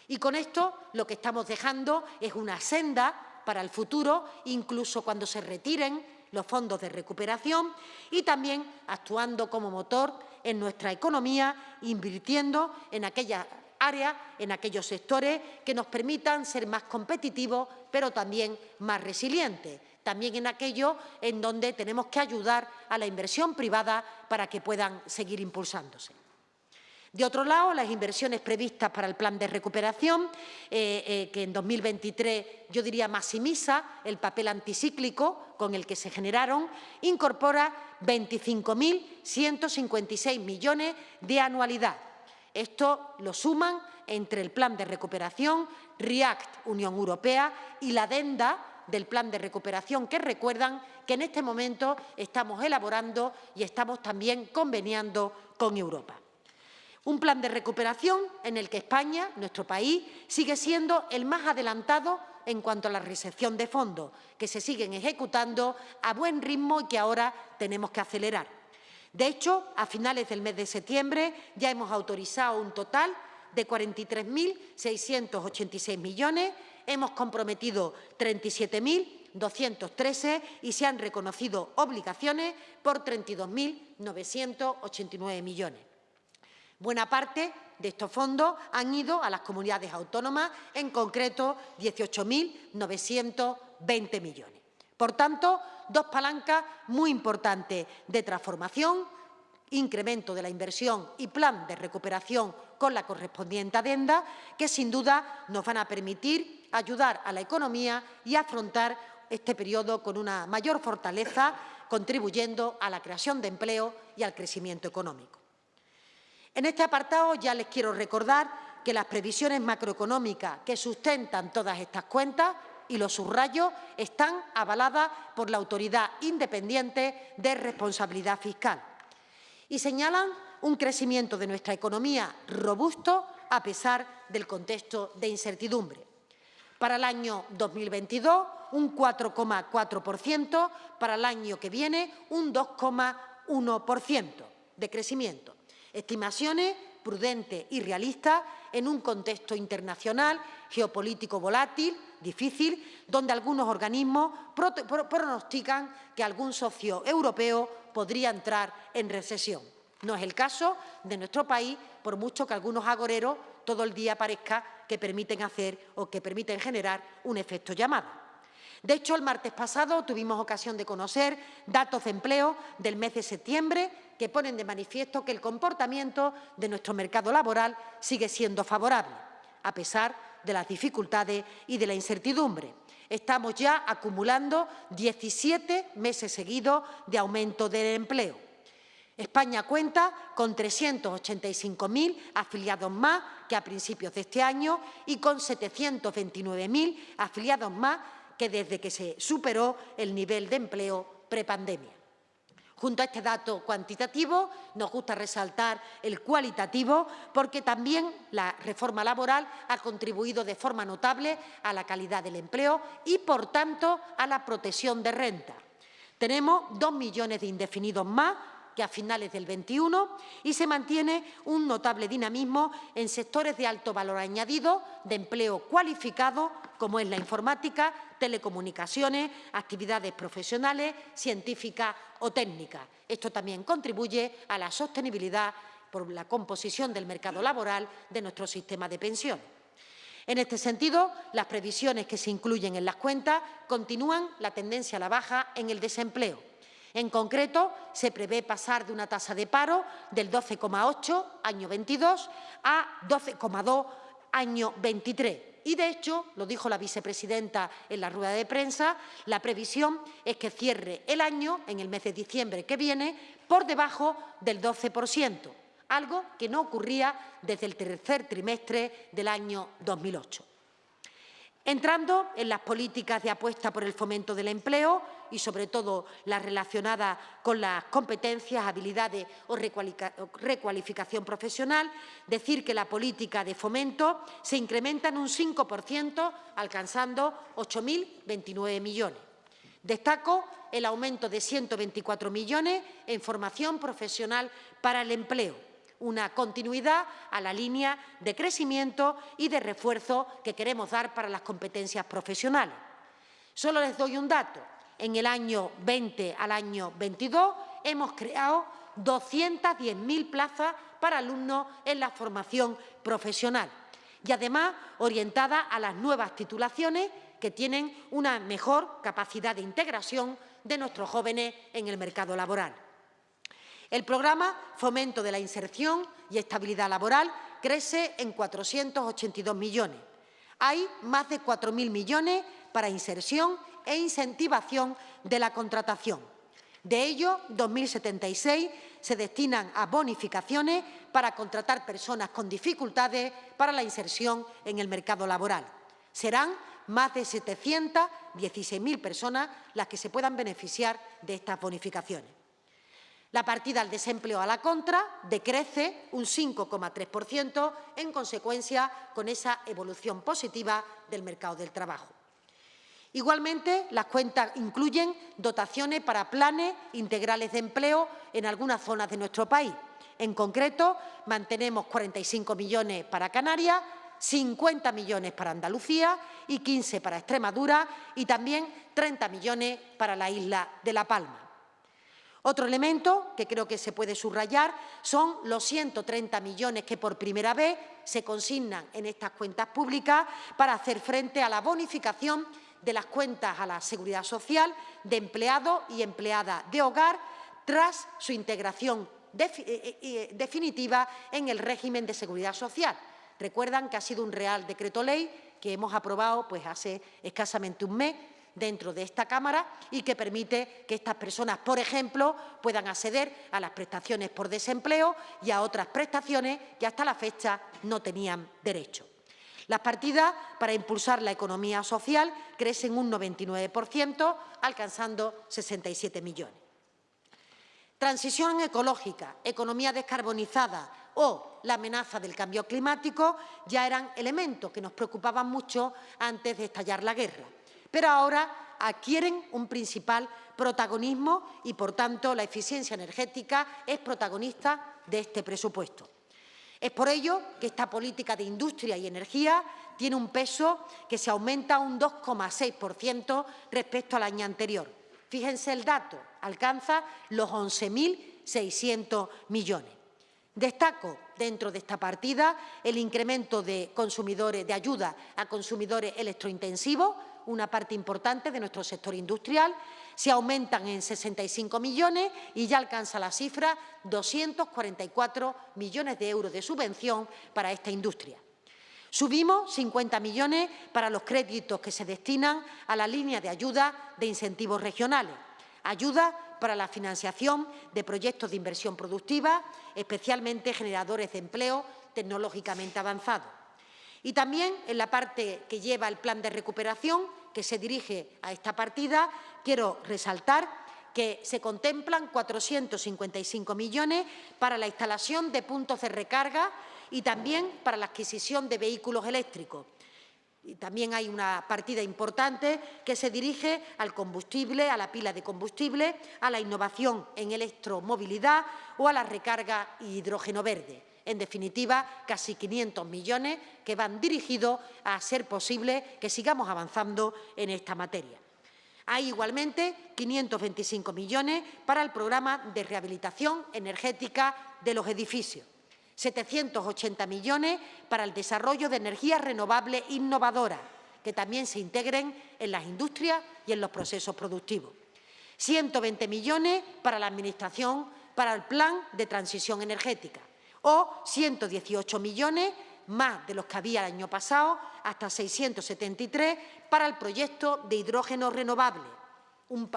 Y con esto lo que estamos dejando es una senda para el futuro, incluso cuando se retiren los fondos de recuperación y también actuando como motor en nuestra economía, invirtiendo en aquellas áreas, en aquellos sectores que nos permitan ser más competitivos, pero también más resilientes. También en aquellos en donde tenemos que ayudar a la inversión privada para que puedan seguir impulsándose. De otro lado, las inversiones previstas para el plan de recuperación, eh, eh, que en 2023 yo diría maximiza el papel anticíclico con el que se generaron, incorpora 25.156 millones de anualidad. Esto lo suman entre el plan de recuperación, REACT Unión Europea y la adenda del plan de recuperación, que recuerdan que en este momento estamos elaborando y estamos también conveniando con Europa. Un plan de recuperación en el que España, nuestro país, sigue siendo el más adelantado en cuanto a la recepción de fondos, que se siguen ejecutando a buen ritmo y que ahora tenemos que acelerar. De hecho, a finales del mes de septiembre ya hemos autorizado un total de 43.686 millones, hemos comprometido 37.213 y se han reconocido obligaciones por 32.989 millones. Buena parte de estos fondos han ido a las comunidades autónomas, en concreto 18.920 millones. Por tanto, dos palancas muy importantes de transformación, incremento de la inversión y plan de recuperación con la correspondiente adenda, que sin duda nos van a permitir ayudar a la economía y afrontar este periodo con una mayor fortaleza, contribuyendo a la creación de empleo y al crecimiento económico. En este apartado ya les quiero recordar que las previsiones macroeconómicas que sustentan todas estas cuentas, y los subrayos, están avaladas por la Autoridad Independiente de Responsabilidad Fiscal y señalan un crecimiento de nuestra economía robusto a pesar del contexto de incertidumbre. Para el año 2022, un 4,4%, para el año que viene, un 2,1% de crecimiento. Estimaciones prudentes y realistas en un contexto internacional geopolítico volátil, difícil, donde algunos organismos pronostican que algún socio europeo podría entrar en recesión. No es el caso de nuestro país, por mucho que algunos agoreros todo el día parezca que permiten hacer o que permiten generar un efecto llamada. De hecho, el martes pasado tuvimos ocasión de conocer datos de empleo del mes de septiembre que ponen de manifiesto que el comportamiento de nuestro mercado laboral sigue siendo favorable, a pesar de las dificultades y de la incertidumbre. Estamos ya acumulando 17 meses seguidos de aumento del empleo. España cuenta con 385.000 afiliados más que a principios de este año y con 729.000 afiliados más que desde que se superó el nivel de empleo prepandemia. Junto a este dato cuantitativo, nos gusta resaltar el cualitativo porque también la reforma laboral ha contribuido de forma notable a la calidad del empleo y, por tanto, a la protección de renta. Tenemos dos millones de indefinidos más a finales del 21 y se mantiene un notable dinamismo en sectores de alto valor añadido, de empleo cualificado, como es la informática, telecomunicaciones, actividades profesionales, científicas o técnicas. Esto también contribuye a la sostenibilidad por la composición del mercado laboral de nuestro sistema de pensiones. En este sentido, las previsiones que se incluyen en las cuentas continúan la tendencia a la baja en el desempleo. En concreto, se prevé pasar de una tasa de paro del 12,8 año 22 a 12,2 año 23. Y, de hecho, lo dijo la vicepresidenta en la rueda de prensa, la previsión es que cierre el año, en el mes de diciembre que viene, por debajo del 12%, algo que no ocurría desde el tercer trimestre del año 2008. Entrando en las políticas de apuesta por el fomento del empleo y, sobre todo, las relacionadas con las competencias, habilidades o recualificación profesional, decir que la política de fomento se incrementa en un 5%, alcanzando 8.029 millones. Destaco el aumento de 124 millones en formación profesional para el empleo, una continuidad a la línea de crecimiento y de refuerzo que queremos dar para las competencias profesionales. Solo les doy un dato. En el año 20 al año 22 hemos creado 210.000 plazas para alumnos en la formación profesional y, además, orientada a las nuevas titulaciones que tienen una mejor capacidad de integración de nuestros jóvenes en el mercado laboral. El programa Fomento de la Inserción y Estabilidad Laboral crece en 482 millones. Hay más de 4.000 millones para inserción e incentivación de la contratación. De ellos, 2.076 se destinan a bonificaciones para contratar personas con dificultades para la inserción en el mercado laboral. Serán más de 716.000 personas las que se puedan beneficiar de estas bonificaciones. La partida al desempleo a la contra decrece un 5,3% en consecuencia con esa evolución positiva del mercado del trabajo. Igualmente, las cuentas incluyen dotaciones para planes integrales de empleo en algunas zonas de nuestro país. En concreto, mantenemos 45 millones para Canarias, 50 millones para Andalucía y 15 para Extremadura y también 30 millones para la isla de La Palma. Otro elemento que creo que se puede subrayar son los 130 millones que por primera vez se consignan en estas cuentas públicas para hacer frente a la bonificación de las cuentas a la Seguridad Social de empleados y empleadas de hogar tras su integración eh, eh, eh, definitiva en el régimen de Seguridad Social. Recuerdan que ha sido un Real Decreto Ley que hemos aprobado pues, hace escasamente un mes dentro de esta Cámara y que permite que estas personas, por ejemplo, puedan acceder a las prestaciones por desempleo y a otras prestaciones que hasta la fecha no tenían derecho. Las partidas para impulsar la economía social crecen un 99%, alcanzando 67 millones. Transición ecológica, economía descarbonizada o la amenaza del cambio climático ya eran elementos que nos preocupaban mucho antes de estallar la guerra, pero ahora adquieren un principal protagonismo y, por tanto, la eficiencia energética es protagonista de este presupuesto. Es por ello que esta política de industria y energía tiene un peso que se aumenta un 2,6% respecto al año anterior. Fíjense el dato, alcanza los 11.600 millones. Destaco dentro de esta partida el incremento de, consumidores, de ayuda a consumidores electrointensivos, una parte importante de nuestro sector industrial, se aumentan en 65 millones y ya alcanza la cifra 244 millones de euros de subvención para esta industria. Subimos 50 millones para los créditos que se destinan a la línea de ayuda de incentivos regionales, ayuda para la financiación de proyectos de inversión productiva, especialmente generadores de empleo tecnológicamente avanzados. Y también en la parte que lleva el plan de recuperación que se dirige a esta partida, quiero resaltar que se contemplan 455 millones para la instalación de puntos de recarga y también para la adquisición de vehículos eléctricos. Y también hay una partida importante que se dirige al combustible, a la pila de combustible, a la innovación en electromovilidad o a la recarga hidrógeno verde. En definitiva, casi 500 millones que van dirigidos a hacer posible que sigamos avanzando en esta materia. Hay igualmente 525 millones para el programa de rehabilitación energética de los edificios, 780 millones para el desarrollo de energías renovables innovadoras, que también se integren en las industrias y en los procesos productivos. 120 millones para la Administración para el Plan de Transición Energética o 118 millones más de los que había el año pasado, hasta 673 para el proyecto de hidrógeno renovable,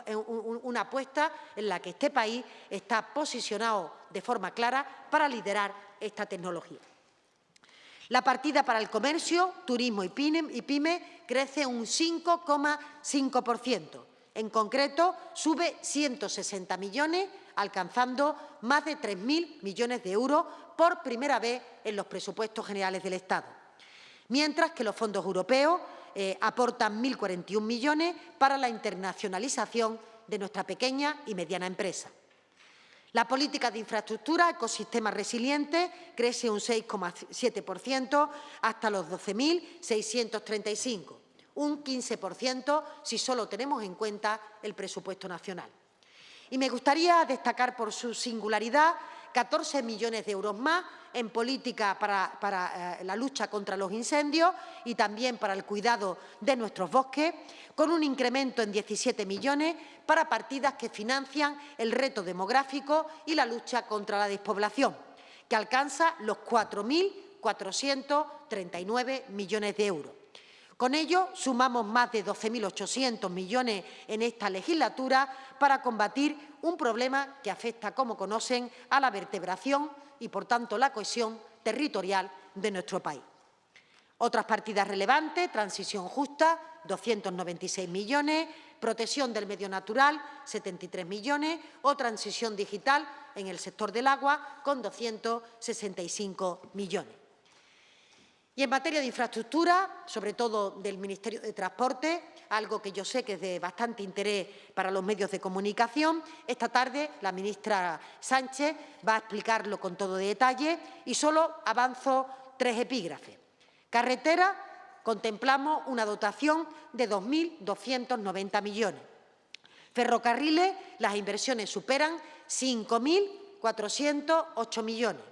eh, una apuesta en la que este país está posicionado de forma clara para liderar esta tecnología. La partida para el comercio, turismo y pyme, crece un 5,5%. En concreto, sube 160 millones, alcanzando más de 3.000 millones de euros por primera vez en los presupuestos generales del Estado. Mientras que los fondos europeos eh, aportan 1.041 millones para la internacionalización de nuestra pequeña y mediana empresa. La política de infraestructura, ecosistemas resilientes, crece un 6,7% hasta los 12.635, un 15% si solo tenemos en cuenta el presupuesto nacional. Y me gustaría destacar por su singularidad 14 millones de euros más en política para, eh, la lucha contra los incendios y también para el cuidado de nuestros bosques, con un incremento en 17 millones para partidas que financian el reto demográfico y la lucha contra la despoblación, que alcanza los 4.439 millones de euros. Con ello, sumamos más de 12.800 millones en esta legislatura para combatir un problema que afecta, como conocen, a la vertebración y, por tanto, la cohesión territorial de nuestro país. Otras partidas relevantes, transición justa, 296 millones, protección del medio natural, 73 millones, o transición digital en el sector del agua, con 265 millones. Y en materia de infraestructura, sobre todo del Ministerio de Transporte, algo que yo sé que es de bastante interés para los medios de comunicación, esta tarde la ministra Sánchez va a explicarlo con todo detalle y solo avanzo tres epígrafes. Carretera, contemplamos una dotación de 2.290 millones. Ferrocarriles, las inversiones superan 5.408 millones.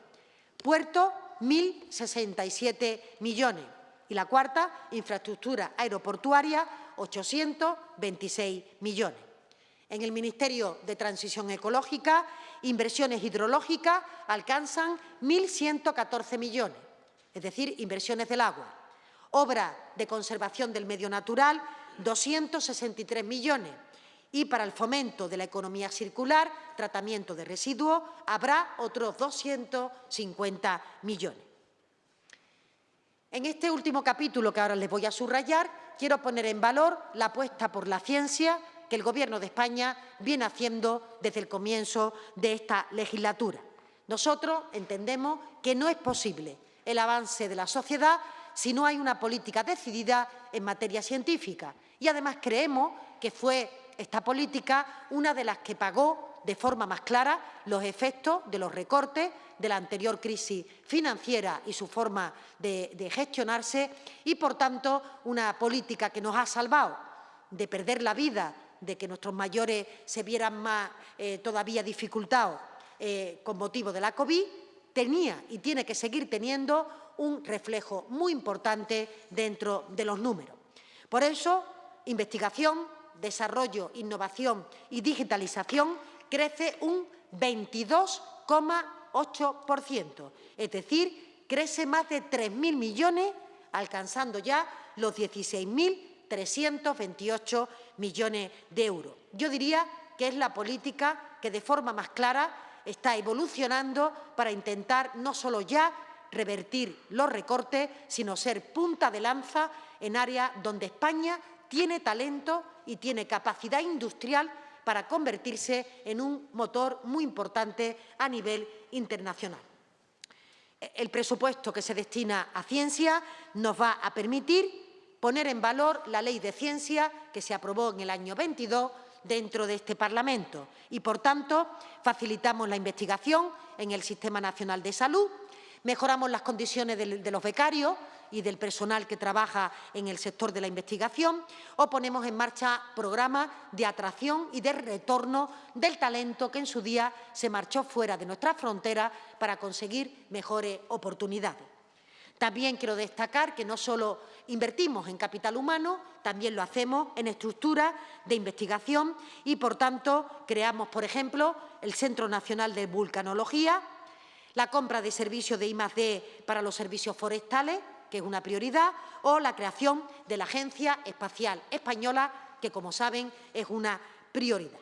Puerto, 1.067 millones. Y la cuarta, infraestructura aeroportuaria, 826 millones. En el Ministerio de Transición Ecológica, inversiones hidrológicas alcanzan 1.114 millones, es decir, inversiones del agua. Obra de conservación del medio natural, 263 millones. Y para el fomento de la economía circular, tratamiento de residuos, habrá otros 250 millones. En este último capítulo que ahora les voy a subrayar, quiero poner en valor la apuesta por la ciencia que el Gobierno de España viene haciendo desde el comienzo de esta legislatura. Nosotros entendemos que no es posible el avance de la sociedad si no hay una política decidida en materia científica. Y además creemos que fue esta política una de las que pagó de forma más clara los efectos de los recortes de la anterior crisis financiera y su forma de, gestionarse y, por tanto, una política que nos ha salvado de perder la vida, de que nuestros mayores se vieran más eh, todavía dificultados eh, con motivo de la COVID, tenía y tiene que seguir teniendo un reflejo muy importante dentro de los números. Por eso, investigación, desarrollo, innovación y digitalización crece un 22,8%, es decir, crece más de 3.000 millones, alcanzando ya los 16.328 millones de euros. Yo diría que es la política que de forma más clara está evolucionando para intentar no solo ya revertir los recortes, sino ser punta de lanza en áreas donde España tiene talento y tiene capacidad industrial para convertirse en un motor muy importante a nivel internacional. El presupuesto que se destina a ciencia nos va a permitir poner en valor la Ley de Ciencia que se aprobó en el año 22 dentro de este Parlamento y, por tanto, facilitamos la investigación en el Sistema Nacional de Salud, mejoramos las condiciones de, los becarios y del personal que trabaja en el sector de la investigación o ponemos en marcha programas de atracción y de retorno del talento que en su día se marchó fuera de nuestras fronteras para conseguir mejores oportunidades. También quiero destacar que no solo invertimos en capital humano, también lo hacemos en estructuras de investigación y, por tanto, creamos, por ejemplo, el Centro Nacional de Vulcanología, la compra de servicios de I+D para los servicios forestales, que es una prioridad, o la creación de la Agencia Espacial Española, que, como saben, es una prioridad.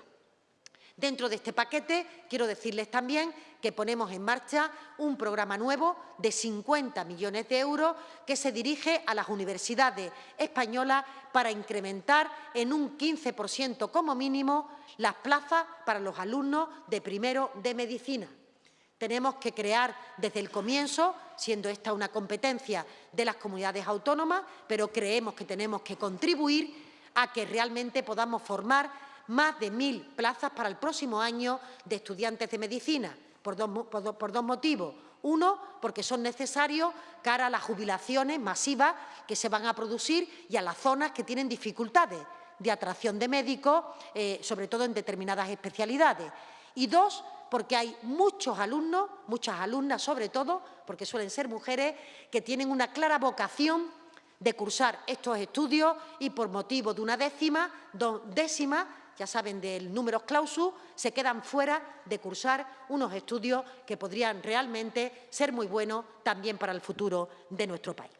Dentro de este paquete, quiero decirles también que ponemos en marcha un programa nuevo de 50 millones de euros que se dirige a las universidades españolas para incrementar en un 15% como mínimo las plazas para los alumnos de primero de medicina. Tenemos que crear desde el comienzo, siendo esta una competencia de las comunidades autónomas, pero creemos que tenemos que contribuir a que realmente podamos formar más de mil plazas para el próximo año de estudiantes de medicina, por dos, motivos. Uno, porque son necesarios cara a las jubilaciones masivas que se van a producir y a las zonas que tienen dificultades de atracción de médicos, eh, sobre todo en determinadas especialidades. Y dos, porque hay muchos alumnos, muchas alumnas sobre todo, porque suelen ser mujeres, que tienen una clara vocación de cursar estos estudios y por motivo de una décima, dos décimas, ya saben del número clausus, se quedan fuera de cursar unos estudios que podrían realmente ser muy buenos también para el futuro de nuestro país.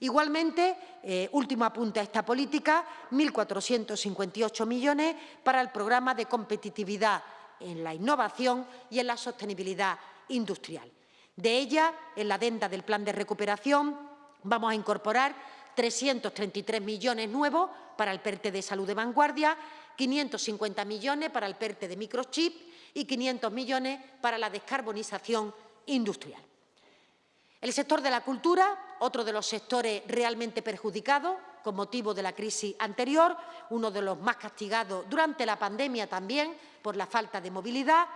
Igualmente, eh, último apunte a esta política, 1.458 millones para el programa de competitividad en la innovación y en la sostenibilidad industrial. De ella, en la adenda del Plan de Recuperación, vamos a incorporar 333 millones nuevos para el PERTE de salud de vanguardia, 550 millones para el PERTE de microchip y 500 millones para la descarbonización industrial. El sector de la cultura, otro de los sectores realmente perjudicados con motivo de la crisis anterior, uno de los más castigados durante la pandemia también por la falta de movilidad,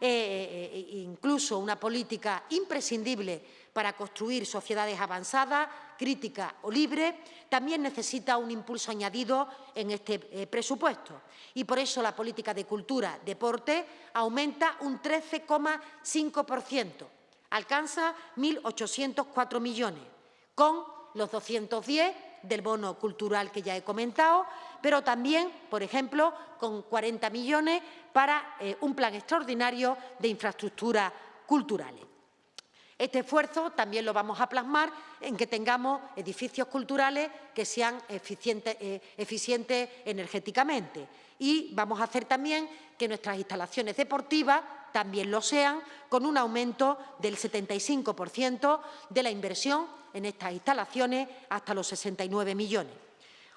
eh, eh, eh, incluso una política imprescindible para construir sociedades avanzadas, críticas o libres, también necesita un impulso añadido en este presupuesto. Y por eso la política de cultura, deporte, aumenta un 13,5%, alcanza 1.804 millones, con los 210 del bono cultural que ya he comentado, pero también, por ejemplo, con 40 millones para eh, un plan extraordinario de infraestructuras culturales. Este esfuerzo también lo vamos a plasmar en que tengamos edificios culturales que sean eh, eficientes energéticamente y vamos a hacer también que nuestras instalaciones deportivas también lo sean, con un aumento del 75% de la inversión en estas instalaciones hasta los 69 millones.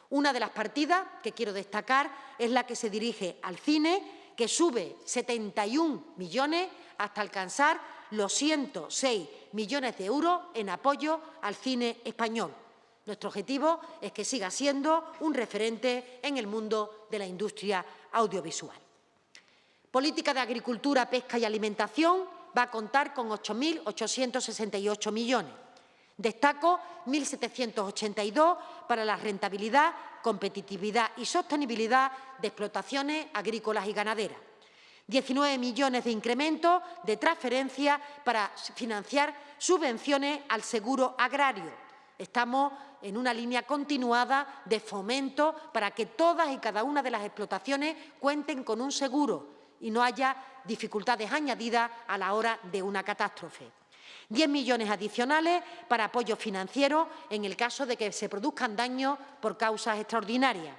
Una de las partidas que quiero destacar es la que se dirige al cine, que sube 71 millones hasta alcanzar los 106 millones de euros en apoyo al cine español. Nuestro objetivo es que siga siendo un referente en el mundo de la industria audiovisual. Política de Agricultura, Pesca y Alimentación va a contar con 8.868 millones. Destaco 1.782 para la rentabilidad, competitividad y sostenibilidad de explotaciones agrícolas y ganaderas. 19 millones de incremento de transferencia para financiar subvenciones al seguro agrario. Estamos en una línea continuada de fomento para que todas y cada una de las explotaciones cuenten con un seguro y no haya dificultades añadidas a la hora de una catástrofe. 10 millones adicionales para apoyo financiero en el caso de que se produzcan daños por causas extraordinarias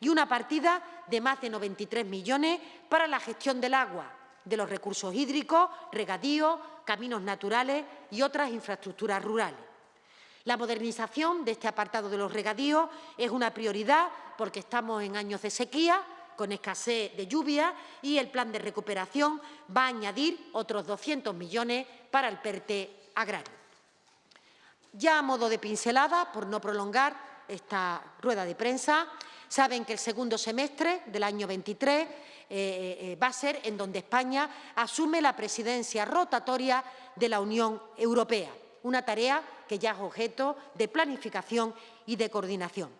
y una partida de más de 93 millones para la gestión del agua, de los recursos hídricos, regadíos, caminos naturales y otras infraestructuras rurales. La modernización de este apartado de los regadíos es una prioridad porque estamos en años de sequía con escasez de lluvia y el plan de recuperación va a añadir otros 200 millones para el PERTE agrario. Ya a modo de pincelada, por no prolongar esta rueda de prensa, saben que el segundo semestre del año 23 eh, eh, va a ser en donde España asume la presidencia rotatoria de la Unión Europea, una tarea que ya es objeto de planificación y de coordinación.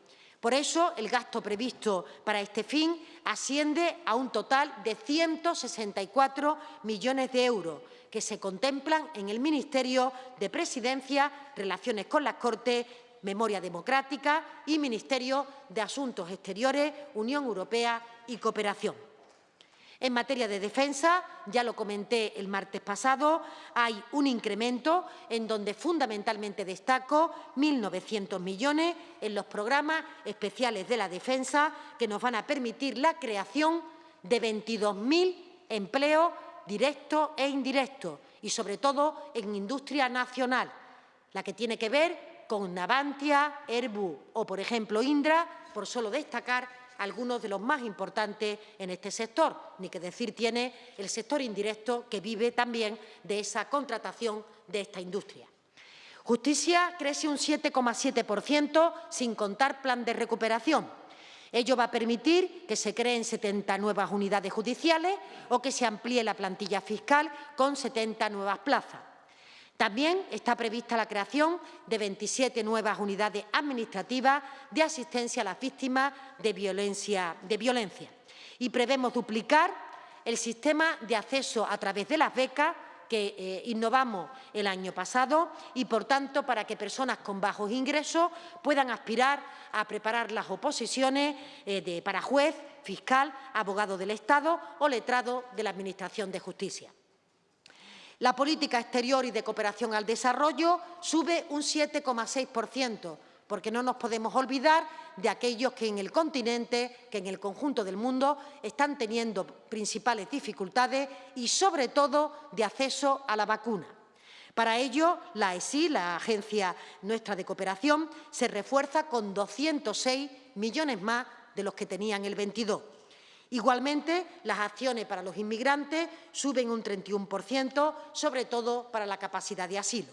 Por eso, el gasto previsto para este fin asciende a un total de 164 millones de euros, que se contemplan en el Ministerio de Presidencia, Relaciones con las Cortes, Memoria Democrática y Ministerio de Asuntos Exteriores, Unión Europea y Cooperación. En materia de defensa, ya lo comenté el martes pasado, hay un incremento en donde fundamentalmente destaco 1.900 millones en los programas especiales de la defensa que nos van a permitir la creación de 22.000 empleos directos e indirectos y, sobre todo, en industria nacional, la que tiene que ver con Navantia, Airbus o, por ejemplo, Indra, por solo destacar algunos de los más importantes en este sector. Ni que decir tiene el sector indirecto que vive también de esa contratación de esta industria. Justicia crece un 7,7% sin contar plan de recuperación. Ello va a permitir que se creen 70 nuevas unidades judiciales o que se amplíe la plantilla fiscal con 70 nuevas plazas. También está prevista la creación de 27 nuevas unidades administrativas de asistencia a las víctimas de violencia, de y prevemos duplicar el sistema de acceso a través de las becas que eh, innovamos el año pasado y, por tanto, para que personas con bajos ingresos puedan aspirar a preparar las oposiciones eh, para juez, fiscal, abogado del Estado o letrado de la Administración de Justicia. La política exterior y de cooperación al desarrollo sube un 7,6%, porque no nos podemos olvidar de aquellos que en el continente, que en el conjunto del mundo, están teniendo principales dificultades y, sobre todo, de acceso a la vacuna. Para ello, la ESI, la Agencia Nuestra de Cooperación, se refuerza con 206 millones más de los que tenían el 22. Igualmente, las acciones para los inmigrantes suben un 31%, sobre todo para la capacidad de asilo.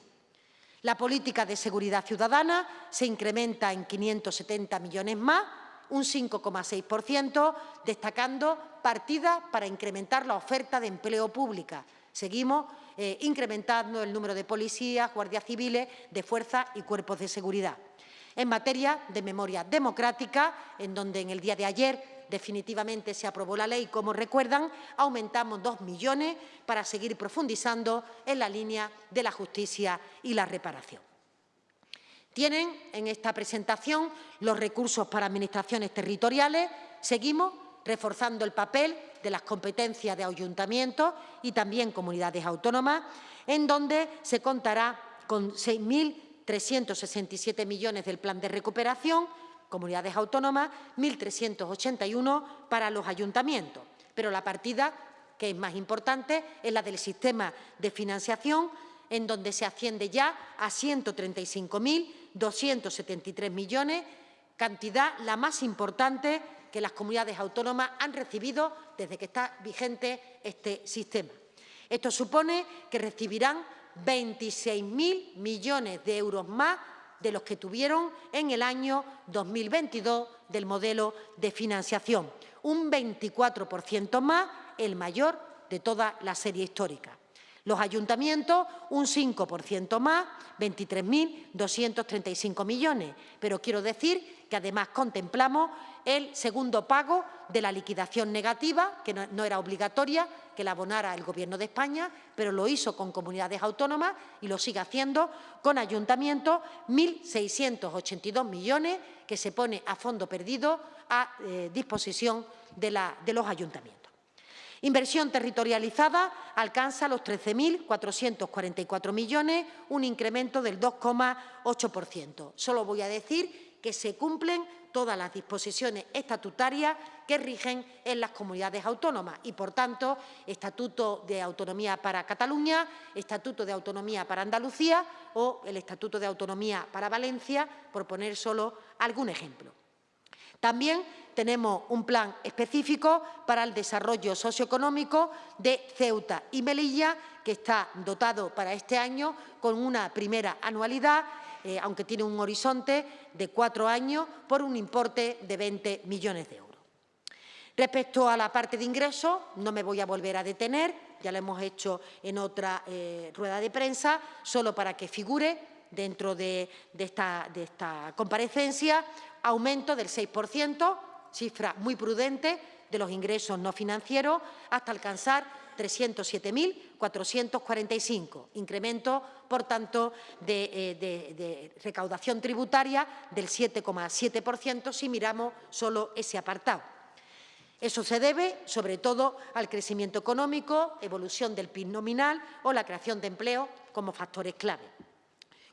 La política de seguridad ciudadana se incrementa en 570 millones más, un 5,6%, destacando partidas para incrementar la oferta de empleo pública. Seguimos eh, incrementando el número de policías, guardias civiles, de fuerzas y cuerpos de seguridad. En materia de memoria democrática, en donde en el día de ayer definitivamente se aprobó la ley, como recuerdan, aumentamos dos millones para seguir profundizando en la línea de la justicia y la reparación. Tienen en esta presentación los recursos para administraciones territoriales. Seguimos reforzando el papel de las competencias de ayuntamientos y también comunidades autónomas, en donde se contará con 6.367 millones del plan de recuperación, comunidades autónomas, 1.381 para los ayuntamientos. Pero la partida que es más importante es la del sistema de financiación, en donde se asciende ya a 135.273 millones, cantidad la más importante que las comunidades autónomas han recibido desde que está vigente este sistema. Esto supone que recibirán 26.000 millones de euros más de los que tuvieron en el año 2022 del modelo de financiación, un 24% más, el mayor de toda la serie histórica. Los ayuntamientos, un 5% más, 23.235 millones. Pero quiero decir que además contemplamos el segundo pago de la liquidación negativa, que no, era obligatoria, que la abonara el Gobierno de España, pero lo hizo con comunidades autónomas y lo sigue haciendo con ayuntamientos, 1.682 millones que se pone a fondo perdido a eh, disposición de los ayuntamientos. Inversión territorializada alcanza los 13.444 millones, un incremento del 2,8%. Solo voy a decir que se cumplen todas las disposiciones estatutarias que rigen en las comunidades autónomas y, por tanto, Estatuto de Autonomía para Cataluña, Estatuto de Autonomía para Andalucía o el Estatuto de Autonomía para Valencia, por poner solo algún ejemplo. También tenemos un plan específico para el desarrollo socioeconómico de Ceuta y Melilla, que está dotado para este año con una primera anualidad, eh, aunque tiene un horizonte de cuatro años, por un importe de 20 millones de euros. Respecto a la parte de ingresos, no me voy a volver a detener, ya lo hemos hecho en otra eh, rueda de prensa, solo para que figure dentro de, esta, de comparecencia, aumento del 6%, cifra muy prudente, de los ingresos no financieros, hasta alcanzar 307.445, incremento, por tanto, de, eh, de recaudación tributaria del 7,7% si miramos solo ese apartado. Eso se debe, sobre todo, al crecimiento económico, evolución del PIB nominal o la creación de empleo como factores clave.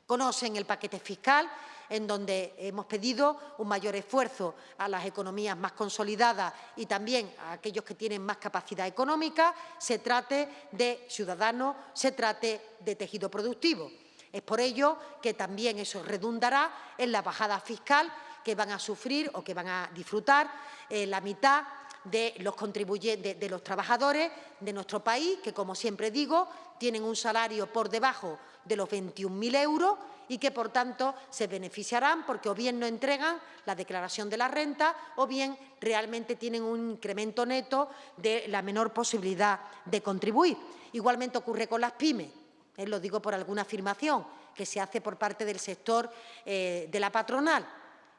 Conocen el paquete fiscal en donde hemos pedido un mayor esfuerzo a las economías más consolidadas y también a aquellos que tienen más capacidad económica, se trate de ciudadanos, se trate de tejido productivo. Es por ello que también eso redundará en la bajada fiscal que van a sufrir o que van a disfrutar eh, la mitad de los contribuyentes, de, los trabajadores de nuestro país, que, como siempre digo, tienen un salario por debajo de los 21.000 euros y que, por tanto, se beneficiarán porque o bien no entregan la declaración de la renta o bien realmente tienen un incremento neto de la menor posibilidad de contribuir. Igualmente ocurre con las pymes, eh, lo digo por alguna afirmación que se hace por parte del sector eh, de la patronal.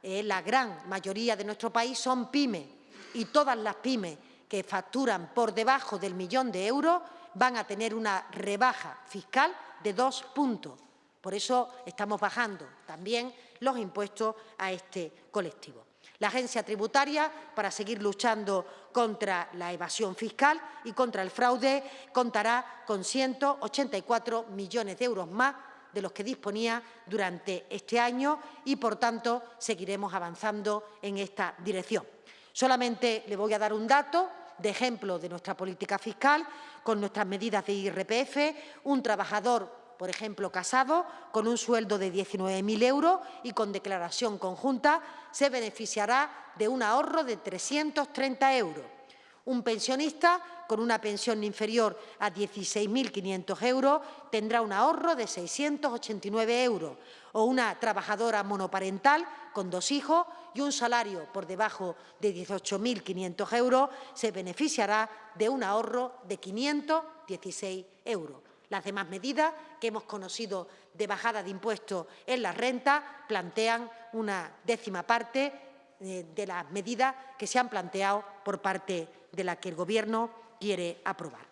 Eh, la gran mayoría de nuestro país son pymes y todas las pymes que facturan por debajo del millón de euros van a tener una rebaja fiscal de dos puntos. Por eso estamos bajando también los impuestos a este colectivo. La agencia tributaria, para seguir luchando contra la evasión fiscal y contra el fraude, contará con 184 millones de euros más de los que disponía durante este año y, por tanto, seguiremos avanzando en esta dirección. Solamente le voy a dar un dato de ejemplo de nuestra política fiscal con nuestras medidas de IRPF. Un trabajador, por ejemplo, casado, con un sueldo de 19.000 euros y con declaración conjunta, se beneficiará de un ahorro de 330 euros. Un pensionista con una pensión inferior a 16.500 euros tendrá un ahorro de 689 euros o una trabajadora monoparental con dos hijos y un salario por debajo de 18.500 euros se beneficiará de un ahorro de 516 euros. Las demás medidas que hemos conocido de bajada de impuestos en la renta plantean una décima parte eh, de las medidas que se han planteado por parte de la que el Gobierno quiere aprobar.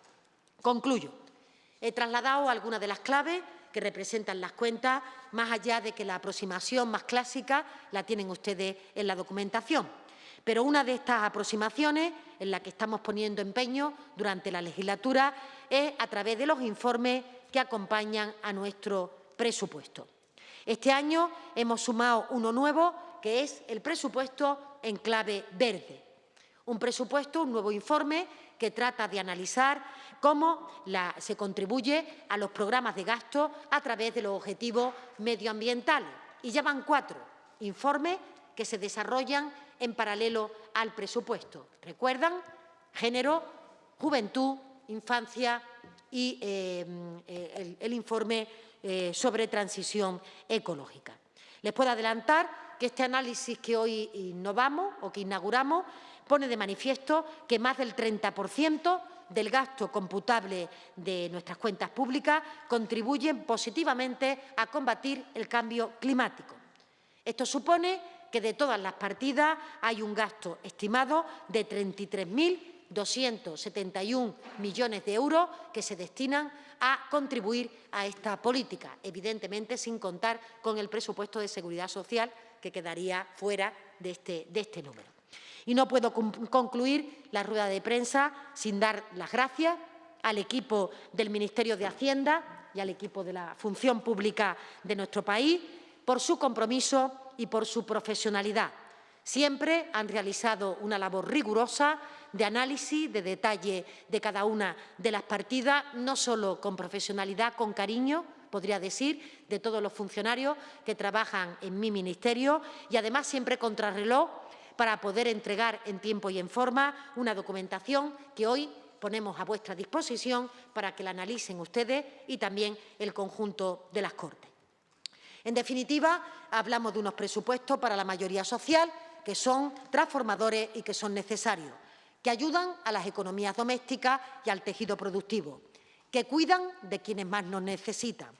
Concluyo. He trasladado algunas de las claves que representan las cuentas, más allá de que la aproximación más clásica la tienen ustedes en la documentación. Pero una de estas aproximaciones en la que estamos poniendo empeño durante la legislatura es a través de los informes que acompañan a nuestro presupuesto. Este año hemos sumado uno nuevo, que es el presupuesto en clave verde. Un presupuesto, un nuevo informe que trata de analizar cómo se contribuye a los programas de gasto a través de los objetivos medioambientales. Y ya van cuatro informes que se desarrollan en paralelo al presupuesto. ¿Recuerdan? Género, juventud, infancia y eh, el, el, informe eh, sobre transición ecológica. Les puedo adelantar que este análisis que hoy innovamos o que inauguramos pone de manifiesto que más del 30% del gasto computable de nuestras cuentas públicas contribuyen positivamente a combatir el cambio climático. Esto supone que de todas las partidas hay un gasto estimado de 33.271 millones de euros que se destinan a contribuir a esta política, evidentemente sin contar con el presupuesto de seguridad social que quedaría fuera de este, de este número. Y no puedo concluir la rueda de prensa sin dar las gracias al equipo del Ministerio de Hacienda y al equipo de la función pública de nuestro país por su compromiso y por su profesionalidad. Siempre han realizado una labor rigurosa de análisis, de detalle de cada una de las partidas, no solo con profesionalidad, con cariño, podría decir, de todos los funcionarios que trabajan en mi ministerio y además siempre contrarreloj para poder entregar en tiempo y en forma una documentación que hoy ponemos a vuestra disposición para que la analicen ustedes y también el conjunto de las Cortes. En definitiva, hablamos de unos presupuestos para la mayoría social que son transformadores y que son necesarios, que ayudan a las economías domésticas y al tejido productivo, que cuidan de quienes más nos necesitan,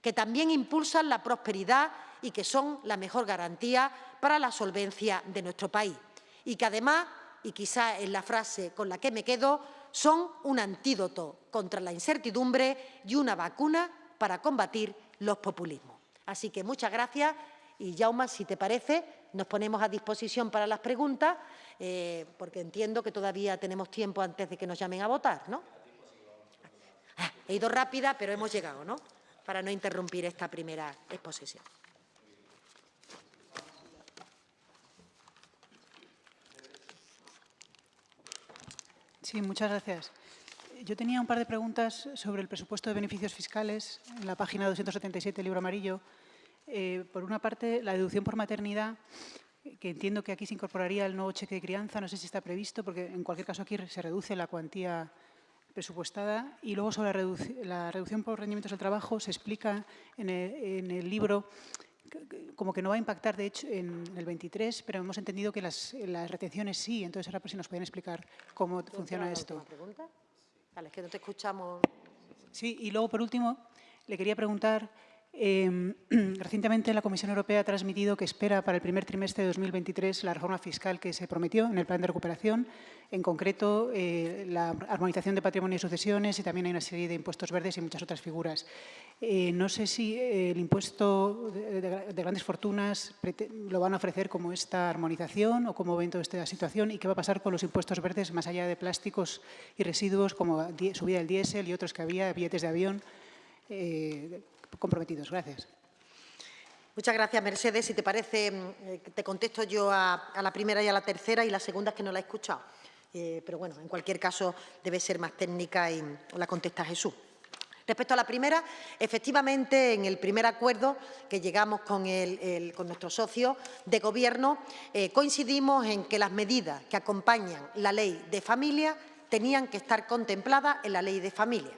que también impulsan la prosperidad y que son la mejor garantía para la solvencia de nuestro país. Y que además, y quizá es la frase con la que me quedo, son un antídoto contra la incertidumbre y una vacuna para combatir los populismos. Así que muchas gracias y, Jauma, si te parece, nos ponemos a disposición para las preguntas, eh, porque entiendo que todavía tenemos tiempo antes de que nos llamen a votar, ¿no? Ah, he ido rápida, pero hemos llegado, ¿no? Para no interrumpir esta primera exposición. Sí, muchas gracias. Yo tenía un par de preguntas sobre el presupuesto de beneficios fiscales en la página 277 del libro amarillo. Eh, por una parte, la deducción por maternidad que entiendo que aquí se incorporaría el nuevo cheque de crianza, no sé si está previsto, porque en cualquier caso aquí se reduce la cuantía presupuestada y luego sobre la, reduc la reducción por rendimientos del trabajo se explica en en el libro como que no va a impactar, de hecho, en el 23, pero hemos entendido que las, las retenciones sí. Entonces, ahora por si nos pueden explicar cómo funciona esto. pregunta? Vale, es que no te escuchamos. Sí, y luego, por último, le quería preguntar eh, recientemente la Comisión Europea ha transmitido que espera para el primer trimestre de 2023 la reforma fiscal que se prometió en el plan de recuperación, en concreto eh, la armonización de patrimonio y sucesiones y también hay una serie de impuestos verdes y muchas otras figuras. Eh, no sé si el impuesto de, de, de, grandes fortunas lo van a ofrecer como esta armonización o cómo ven toda esta situación y qué va a pasar con los impuestos verdes más allá de plásticos y residuos como subida del diésel y otros que había, billetes de avión. Eh, comprometidos. Gracias. Muchas gracias, Mercedes. Si te parece, mm, te contesto yo a, la primera y a la tercera y la segunda es que no la he escuchado. Eh, pero bueno, en cualquier caso debe ser más técnica y la contesta Jesús. Respecto a la primera, efectivamente, en el primer acuerdo que llegamos con, el, el, con nuestros socios de Gobierno, eh, coincidimos en que las medidas que acompañan la ley de familia tenían que estar contempladas en la ley de familia.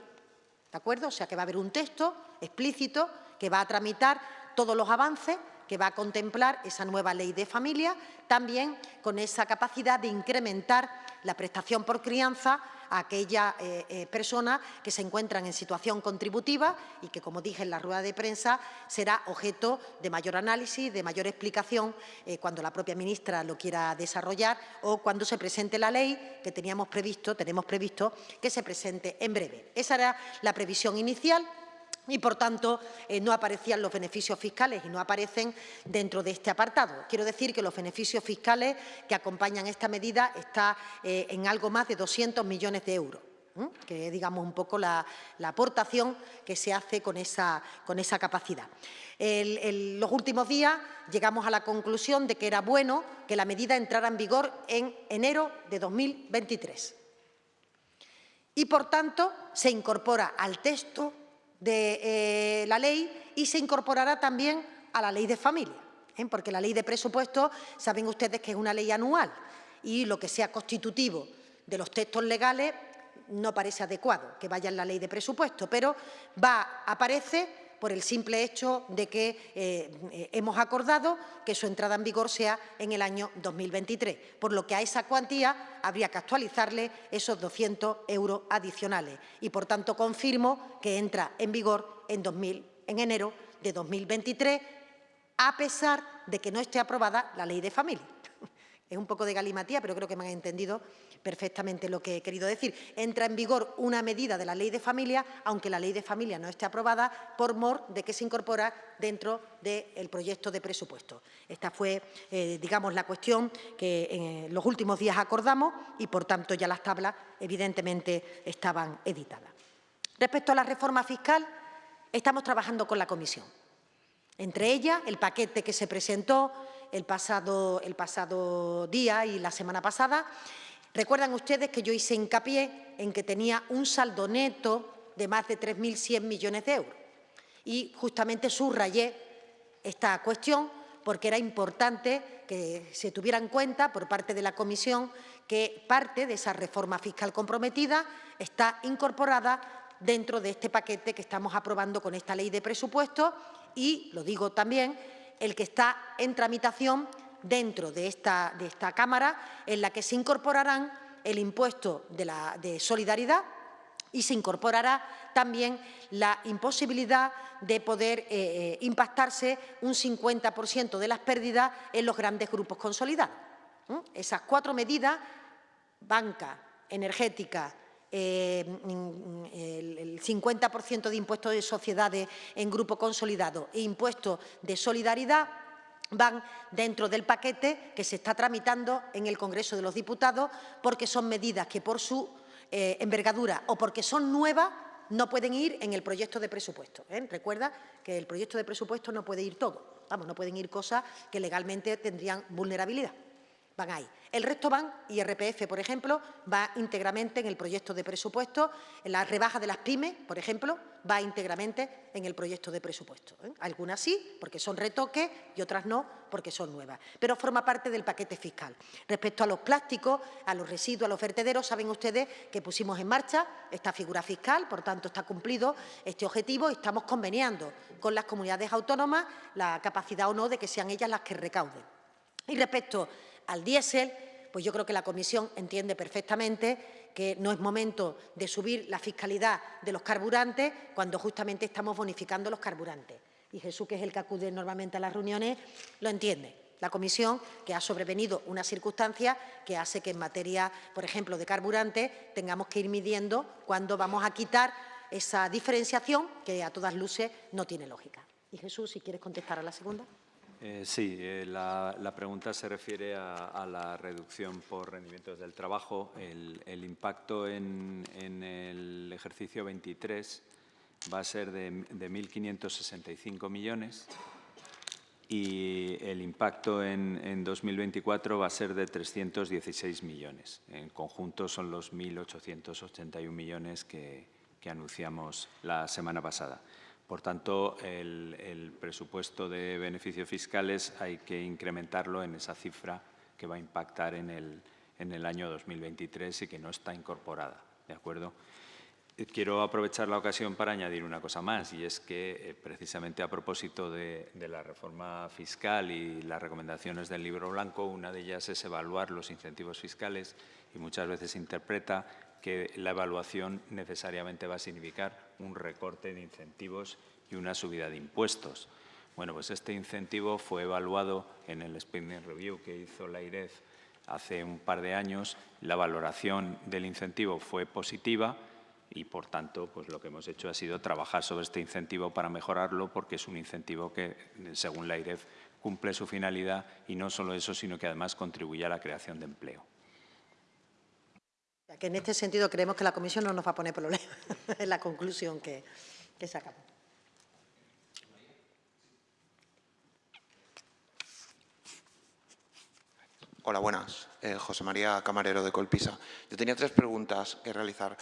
¿De acuerdo? O sea, que va a haber un texto explícito que va a tramitar todos los avances que va a contemplar esa nueva ley de familia, también con esa capacidad de incrementar la prestación por crianza a aquellas eh, eh, personas que se encuentran en situación contributiva y que, como dije en la rueda de prensa, será objeto de mayor análisis, de mayor explicación eh, cuando la propia ministra lo quiera desarrollar o cuando se presente la ley que teníamos previsto, tenemos previsto que se presente en breve. Esa era la previsión inicial y, por tanto, eh, no aparecían los beneficios fiscales y no aparecen dentro de este apartado. Quiero decir que los beneficios fiscales que acompañan esta medida están eh, en algo más de 200 millones de euros que es, digamos, un poco la, aportación que se hace con esa, con esa capacidad. En los últimos días llegamos a la conclusión de que era bueno que la medida entrara en vigor en enero de 2023. Y, por tanto, se incorpora al texto de eh, la ley y se incorporará también a la ley de familia, ¿eh? porque la ley de presupuesto, saben ustedes que es una ley anual y lo que sea constitutivo de los textos legales no parece adecuado que vaya en la ley de presupuesto, pero va, aparece por el simple hecho de que eh, hemos acordado que su entrada en vigor sea en el año 2023, por lo que a esa cuantía habría que actualizarle esos 200 euros adicionales y, por tanto, confirmo que entra en vigor en, 2000, en enero de 2023, a pesar de que no esté aprobada la ley de familia. Es un poco de galimatía, pero creo que me han entendido perfectamente lo que he querido decir. Entra en vigor una medida de la Ley de Familia, aunque la Ley de Familia no esté aprobada, por mor de que se incorpora dentro del proyecto de presupuesto. Esta fue, eh, digamos, la cuestión que en los últimos días acordamos y, por tanto, ya las tablas, evidentemente, estaban editadas. Respecto a la reforma fiscal, estamos trabajando con la Comisión. Entre ellas, el paquete que se presentó el pasado, el pasado día y la semana pasada. Recuerdan ustedes que yo hice hincapié en que tenía un saldo neto de más de 3.100 millones de euros. Y justamente subrayé esta cuestión porque era importante que se tuviera en cuenta por parte de la Comisión que parte de esa reforma fiscal comprometida está incorporada dentro de este paquete que estamos aprobando con esta ley de presupuestos y, lo digo también, el que está en tramitación dentro de esta, Cámara, en la que se incorporarán el impuesto de, solidaridad y se incorporará también la imposibilidad de poder eh, eh impactarse un 50% de las pérdidas en los grandes grupos consolidados. Esas cuatro medidas, banca, energética, eh, el 50% de impuestos de sociedades en grupo consolidado e impuestos de solidaridad van dentro del paquete que se está tramitando en el Congreso de los Diputados porque son medidas que por su eh, envergadura o porque son nuevas no pueden ir en el proyecto de presupuesto. ¿eh? Recuerda que el proyecto de presupuesto no puede ir todo. Vamos, no pueden ir cosas que legalmente tendrían vulnerabilidad. Van ahí. El resto van, IRPF, por ejemplo, va íntegramente en el proyecto de presupuesto, la rebaja de las pymes, por ejemplo, va íntegramente en el proyecto de presupuesto. ¿eh? Algunas sí, porque son retoques, y otras no, porque son nuevas. Pero forma parte del paquete fiscal. Respecto a los plásticos, a los residuos, a los vertederos, saben ustedes que pusimos en marcha esta figura fiscal, por tanto, está cumplido este objetivo y estamos conveniando con las comunidades autónomas la capacidad o no de que sean ellas las que recauden. Y respecto al diésel, pues yo creo que la Comisión entiende perfectamente que no es momento de subir la fiscalidad de los carburantes cuando justamente estamos bonificando los carburantes. Y Jesús, que es el que acude normalmente a las reuniones, lo entiende. La Comisión, que ha sobrevenido una circunstancia que hace que en materia, por ejemplo, de carburantes, tengamos que ir midiendo cuándo vamos a quitar esa diferenciación que a todas luces no tiene lógica. Y Jesús, si quieres contestar a la segunda. Eh, sí, eh, la, pregunta se refiere a, la reducción por rendimientos del trabajo. El, impacto en, el ejercicio 23 va a ser de, 1.565 millones y el impacto en, 2024 va a ser de 316 millones. En conjunto son los 1.881 millones que anunciamos la semana pasada. Por tanto, el, presupuesto de beneficios fiscales hay que incrementarlo en esa cifra que va a impactar en el, año 2023 y que no está incorporada. ¿de acuerdo? Eh, quiero aprovechar la ocasión para añadir una cosa más y es que eh, precisamente a propósito de, de, la reforma fiscal y las recomendaciones del libro blanco, una de ellas es evaluar los incentivos fiscales y muchas veces interpreta que la evaluación necesariamente va a significar un recorte de incentivos y una subida de impuestos. Bueno, pues este incentivo fue evaluado en el Spending Review que hizo la IREF hace un par de años. La valoración del incentivo fue positiva y, por tanto, pues lo que hemos hecho ha sido trabajar sobre este incentivo para mejorarlo porque es un incentivo que, según la IREF, cumple su finalidad y no solo eso, sino que además contribuye a la creación de empleo que en este sentido creemos que la Comisión no nos va a poner problemas, es la conclusión que, sacamos. Hola, buenas. Eh, José María Camarero de Colpisa. Yo tenía tres preguntas que realizar.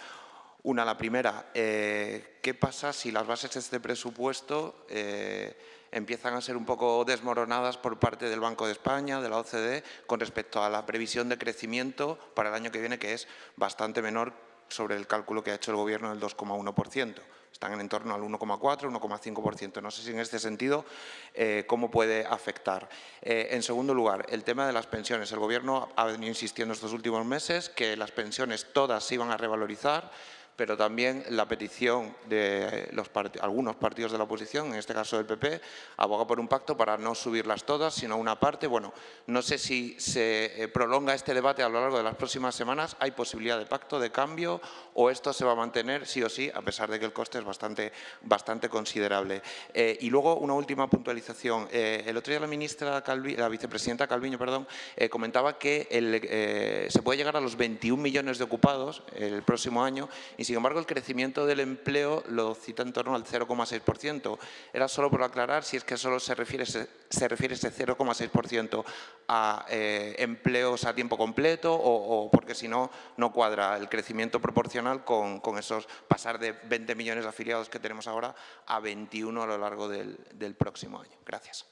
Una, la primera, eh, ¿qué pasa si las bases de este presupuesto eh, empiezan a ser un poco desmoronadas por parte del Banco de España, de la OCDE, con respecto a la previsión de crecimiento para el año que viene, que es bastante menor sobre el cálculo que ha hecho el Gobierno del 2,1%. Están en torno al 1,4, 1,5%. No sé si en este sentido eh, cómo puede afectar. Eh, en segundo lugar, el tema de las pensiones. El Gobierno ha venido insistiendo estos últimos meses que las pensiones todas se iban a revalorizar pero también la petición de los algunos partidos de la oposición, en este caso del PP, aboga por un pacto para no subirlas todas, sino una parte. Bueno, no sé si se eh, prolonga este debate a lo largo de las próximas semanas, ¿hay posibilidad de pacto, de cambio o esto se va a mantener sí o sí, a pesar de que el coste es bastante, bastante considerable? Eh, y luego una última puntualización. Eh, el otro día la ministra, la vicepresidenta Calviño, perdón, comentaba que se puede llegar a los 21 millones de ocupados el próximo año y sin embargo, el crecimiento del empleo lo cita en torno al 0,6%. Era solo por aclarar si es que solo se refiere, se refiere ese 0,6% a eh, empleos a tiempo completo o, porque si no, no cuadra el crecimiento proporcional con, esos pasar de 20 millones de afiliados que tenemos ahora a 21 a lo largo del, del próximo año. Gracias.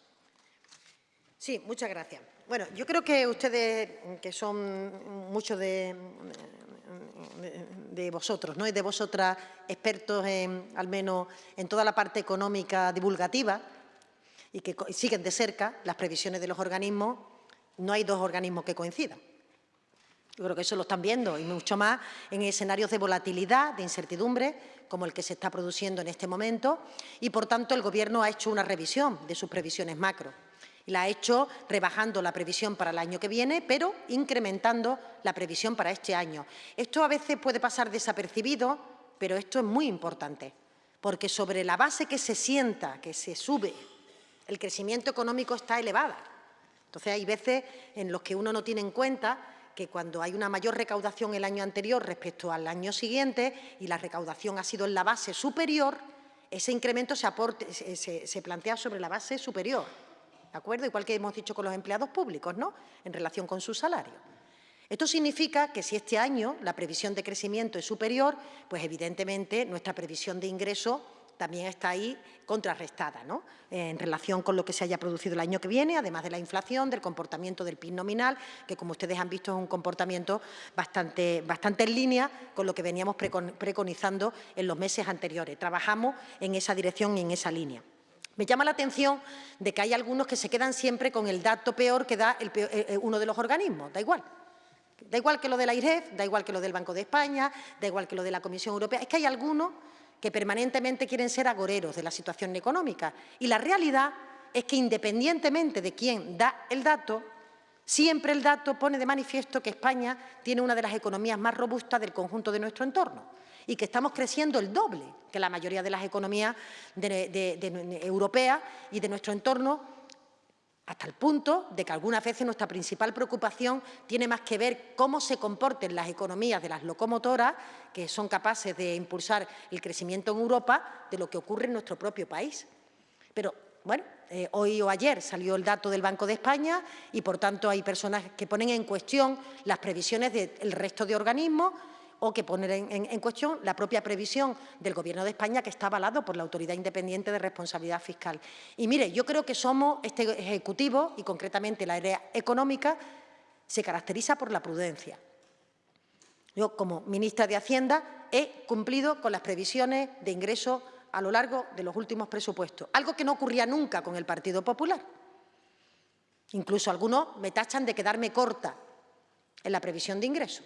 Sí, muchas gracias. Bueno, yo creo que ustedes, que son muchos de, vosotros ¿no? y de vosotras, expertos en, al menos en toda la parte económica divulgativa y que siguen de cerca las previsiones de los organismos, no hay dos organismos que coincidan. Yo creo que eso lo están viendo y mucho más en escenarios de volatilidad, de incertidumbre, como el que se está produciendo en este momento y, por tanto, el Gobierno ha hecho una revisión de sus previsiones macro la ha hecho rebajando la previsión para el año que viene, pero incrementando la previsión para este año. Esto a veces puede pasar desapercibido, pero esto es muy importante, porque sobre la base que se sienta, que se sube, el crecimiento económico está elevada. Entonces, hay veces en los que uno no tiene en cuenta que cuando hay una mayor recaudación el año anterior respecto al año siguiente y la recaudación ha sido en la base superior, ese incremento se, se plantea sobre la base superior. ¿De acuerdo? Igual que hemos dicho con los empleados públicos, ¿no?, en relación con su salario. Esto significa que si este año la previsión de crecimiento es superior, pues evidentemente nuestra previsión de ingreso también está ahí contrarrestada, ¿no? en relación con lo que se haya producido el año que viene, además de la inflación, del comportamiento del PIB nominal, que como ustedes han visto es un comportamiento bastante, bastante en línea con lo que veníamos preconizando en los meses anteriores. Trabajamos en esa dirección y en esa línea. Me llama la atención de que hay algunos que se quedan siempre con el dato peor que da eh, eh, uno de los organismos, da igual. Da igual que lo de la IREF, da igual que lo del Banco de España, da igual que lo de la Comisión Europea. Es que hay algunos que permanentemente quieren ser agoreros de la situación económica. Y la realidad es que independientemente de quién da el dato, siempre el dato pone de manifiesto que España tiene una de las economías más robustas del conjunto de nuestro entorno y que estamos creciendo el doble que la mayoría de las economías europeas y de nuestro entorno hasta el punto de que algunas veces nuestra principal preocupación tiene más que ver cómo se comporten las economías de las locomotoras, que son capaces de impulsar el crecimiento en Europa, de lo que ocurre en nuestro propio país. Pero, bueno, eh, hoy o ayer salió el dato del Banco de España y, por tanto, hay personas que ponen en cuestión las previsiones del resto de organismos o que poner en, cuestión la propia previsión del Gobierno de España que está avalado por la Autoridad Independiente de Responsabilidad Fiscal. Y mire, yo creo que somos, este Ejecutivo y concretamente la área económica, se caracteriza por la prudencia. Yo, como ministra de Hacienda, he cumplido con las previsiones de ingreso a lo largo de los últimos presupuestos, algo que no ocurría nunca con el Partido Popular. Incluso algunos me tachan de quedarme corta en la previsión de ingresos.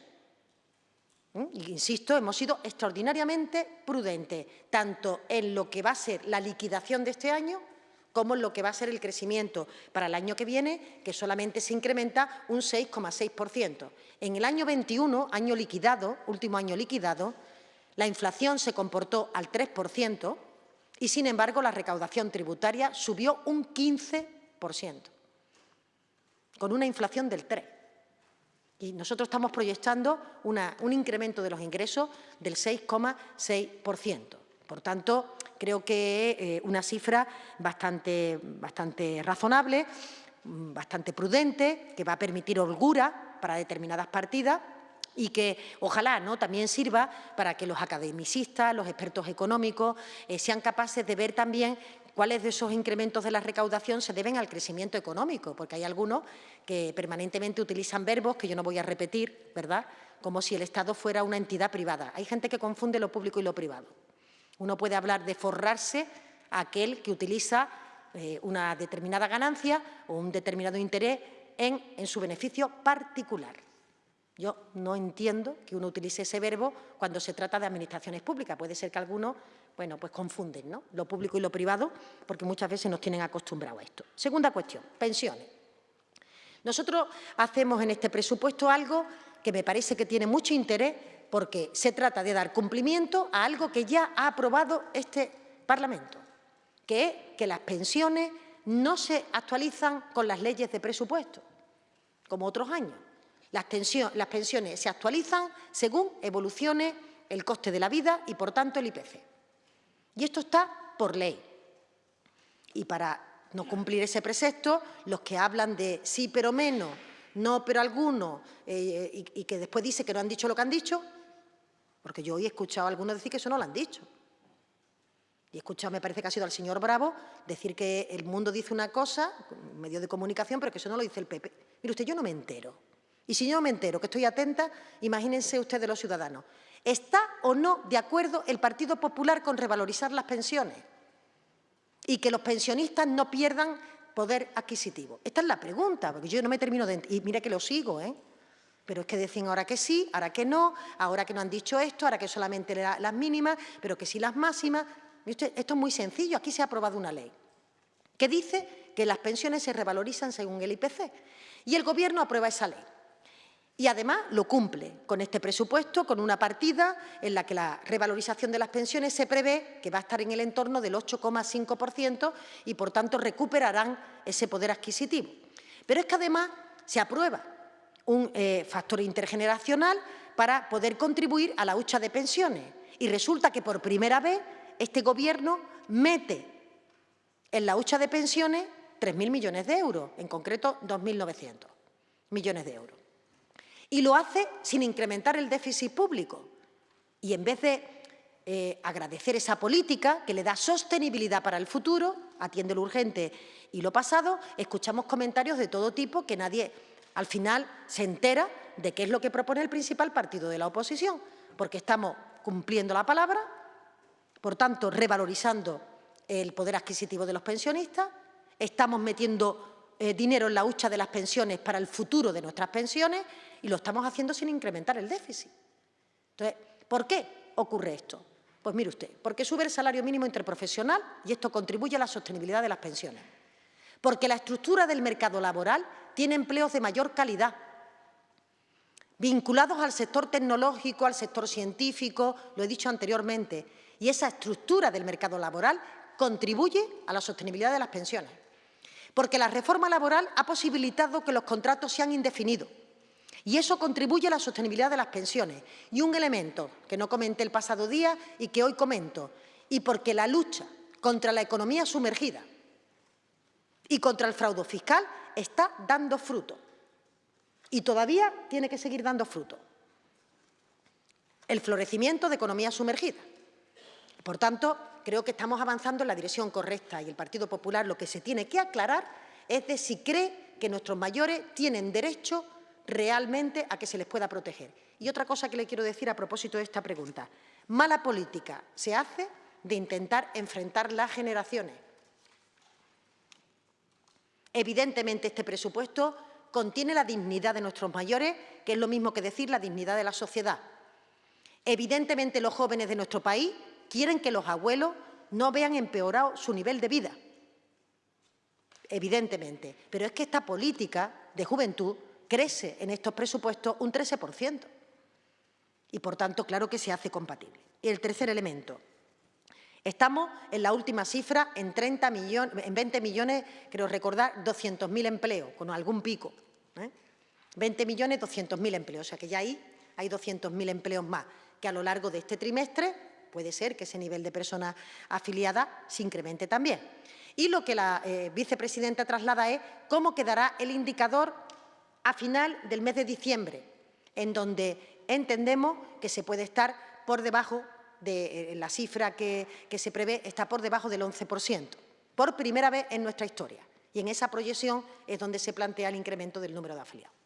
¿Mm? insisto, hemos sido extraordinariamente prudentes, tanto en lo que va a ser la liquidación de este año como en lo que va a ser el crecimiento para el año que viene, que solamente se incrementa un 6,6%. En el año 21, año liquidado, último año liquidado, la inflación se comportó al 3% y, sin embargo, la recaudación tributaria subió un 15%, con una inflación del 3%. Y nosotros estamos proyectando un incremento de los ingresos del 6,6%. Por tanto, creo que eh, una cifra bastante, bastante razonable, bastante prudente, que va a permitir holgura para determinadas partidas y que ojalá ¿no? también sirva para que los academicistas, los expertos económicos eh, sean capaces de ver también cuáles de esos incrementos de la recaudación se deben al crecimiento económico, porque hay algunos que permanentemente utilizan verbos que yo no voy a repetir, ¿verdad?, como si el Estado fuera una entidad privada. Hay gente que confunde lo público y lo privado. Uno puede hablar de forrarse a aquel que utiliza eh, una determinada ganancia o un determinado interés en, en su beneficio particular. Yo no entiendo que uno utilice ese verbo cuando se trata de administraciones públicas. Puede ser que algunos bueno, pues confunden ¿no? lo público y lo privado, porque muchas veces nos tienen acostumbrados a esto. Segunda cuestión, pensiones. Nosotros hacemos en este presupuesto algo que me parece que tiene mucho interés porque se trata de dar cumplimiento a algo que ya ha aprobado este Parlamento, que es que las pensiones no se actualizan con las leyes de presupuesto, como otros años. Las, las pensiones se actualizan según evolucione el coste de la vida y, por tanto, el IPC. Y esto está por ley. Y para no cumplir ese precepto, los que hablan de sí pero menos, no pero algunos, eh, y, que después dice que no han dicho lo que han dicho, porque yo hoy he escuchado a algunos decir que eso no lo han dicho. Y he escuchado, me parece que ha sido al señor Bravo, decir que el mundo dice una cosa, medio de comunicación, pero que eso no lo dice el PP. Mire usted, yo no me entero. Y si yo no me entero, que estoy atenta, imagínense ustedes los ciudadanos. ¿Está o no de acuerdo el Partido Popular con revalorizar las pensiones? Y que los pensionistas no pierdan poder adquisitivo. Esta es la pregunta, porque yo no me termino de... Y mira que lo sigo, ¿eh? Pero es que decían ahora que sí, ahora que no, ahora que no han dicho esto, ahora que solamente las mínimas, pero que sí las máximas. Esto es muy sencillo, aquí se ha aprobado una ley que dice que las pensiones se revalorizan según el IPC y el Gobierno aprueba esa ley. Y además lo cumple con este presupuesto, con una partida en la que la revalorización de las pensiones se prevé que va a estar en el entorno del 8,5% y, por tanto, recuperarán ese poder adquisitivo. Pero es que además se aprueba un eh, factor intergeneracional para poder contribuir a la hucha de pensiones. Y resulta que por primera vez este Gobierno mete en la hucha de pensiones 3.000 millones de euros, en concreto 2.900 millones de euros. Y lo hace sin incrementar el déficit público. Y en vez de eh, agradecer esa política que le da sostenibilidad para el futuro, atiende lo urgente y lo pasado, escuchamos comentarios de todo tipo que nadie al final se entera de qué es lo que propone el principal partido de la oposición, porque estamos cumpliendo la palabra, por tanto, revalorizando el poder adquisitivo de los pensionistas, estamos metiendo eh, dinero en la hucha de las pensiones para el futuro de nuestras pensiones y lo estamos haciendo sin incrementar el déficit. Entonces, ¿por qué ocurre esto? Pues mire usted, porque sube el salario mínimo interprofesional y esto contribuye a la sostenibilidad de las pensiones. Porque la estructura del mercado laboral tiene empleos de mayor calidad, vinculados al sector tecnológico, al sector científico, lo he dicho anteriormente, y esa estructura del mercado laboral contribuye a la sostenibilidad de las pensiones. Porque la reforma laboral ha posibilitado que los contratos sean indefinidos y eso contribuye a la sostenibilidad de las pensiones. Y un elemento que no comenté el pasado día y que hoy comento, y porque la lucha contra la economía sumergida y contra el fraude fiscal está dando fruto. Y todavía tiene que seguir dando fruto. El florecimiento de economía sumergida. Por tanto, creo que estamos avanzando en la dirección correcta y el Partido Popular lo que se tiene que aclarar es de si cree que nuestros mayores tienen derecho realmente a que se les pueda proteger. Y otra cosa que le quiero decir a propósito de esta pregunta. Mala política se hace de intentar enfrentar las generaciones. Evidentemente, este presupuesto contiene la dignidad de nuestros mayores, que es lo mismo que decir la dignidad de la sociedad. Evidentemente, los jóvenes de nuestro país quieren que los abuelos no vean empeorado su nivel de vida. Evidentemente. Pero es que esta política de juventud crece en estos presupuestos un 13%. Y, por tanto, claro que se hace compatible. Y el tercer elemento. Estamos en la última cifra en, 30 millones, en 20 millones, creo recordar, 200.000 empleos, con algún pico. 20 ¿eh? millones, 200.000 empleos. O sea que ya ahí hay 200.000 empleos más, que a lo largo de este trimestre puede ser que ese nivel de personas afiliadas se incremente también. Y lo que la eh, vicepresidenta traslada es cómo quedará el indicador a final del mes de diciembre, en donde entendemos que se puede estar por debajo de eh, la cifra que, que se prevé, está por debajo del 11%, por primera vez en nuestra historia. Y en esa proyección es donde se plantea el incremento del número de afiliados.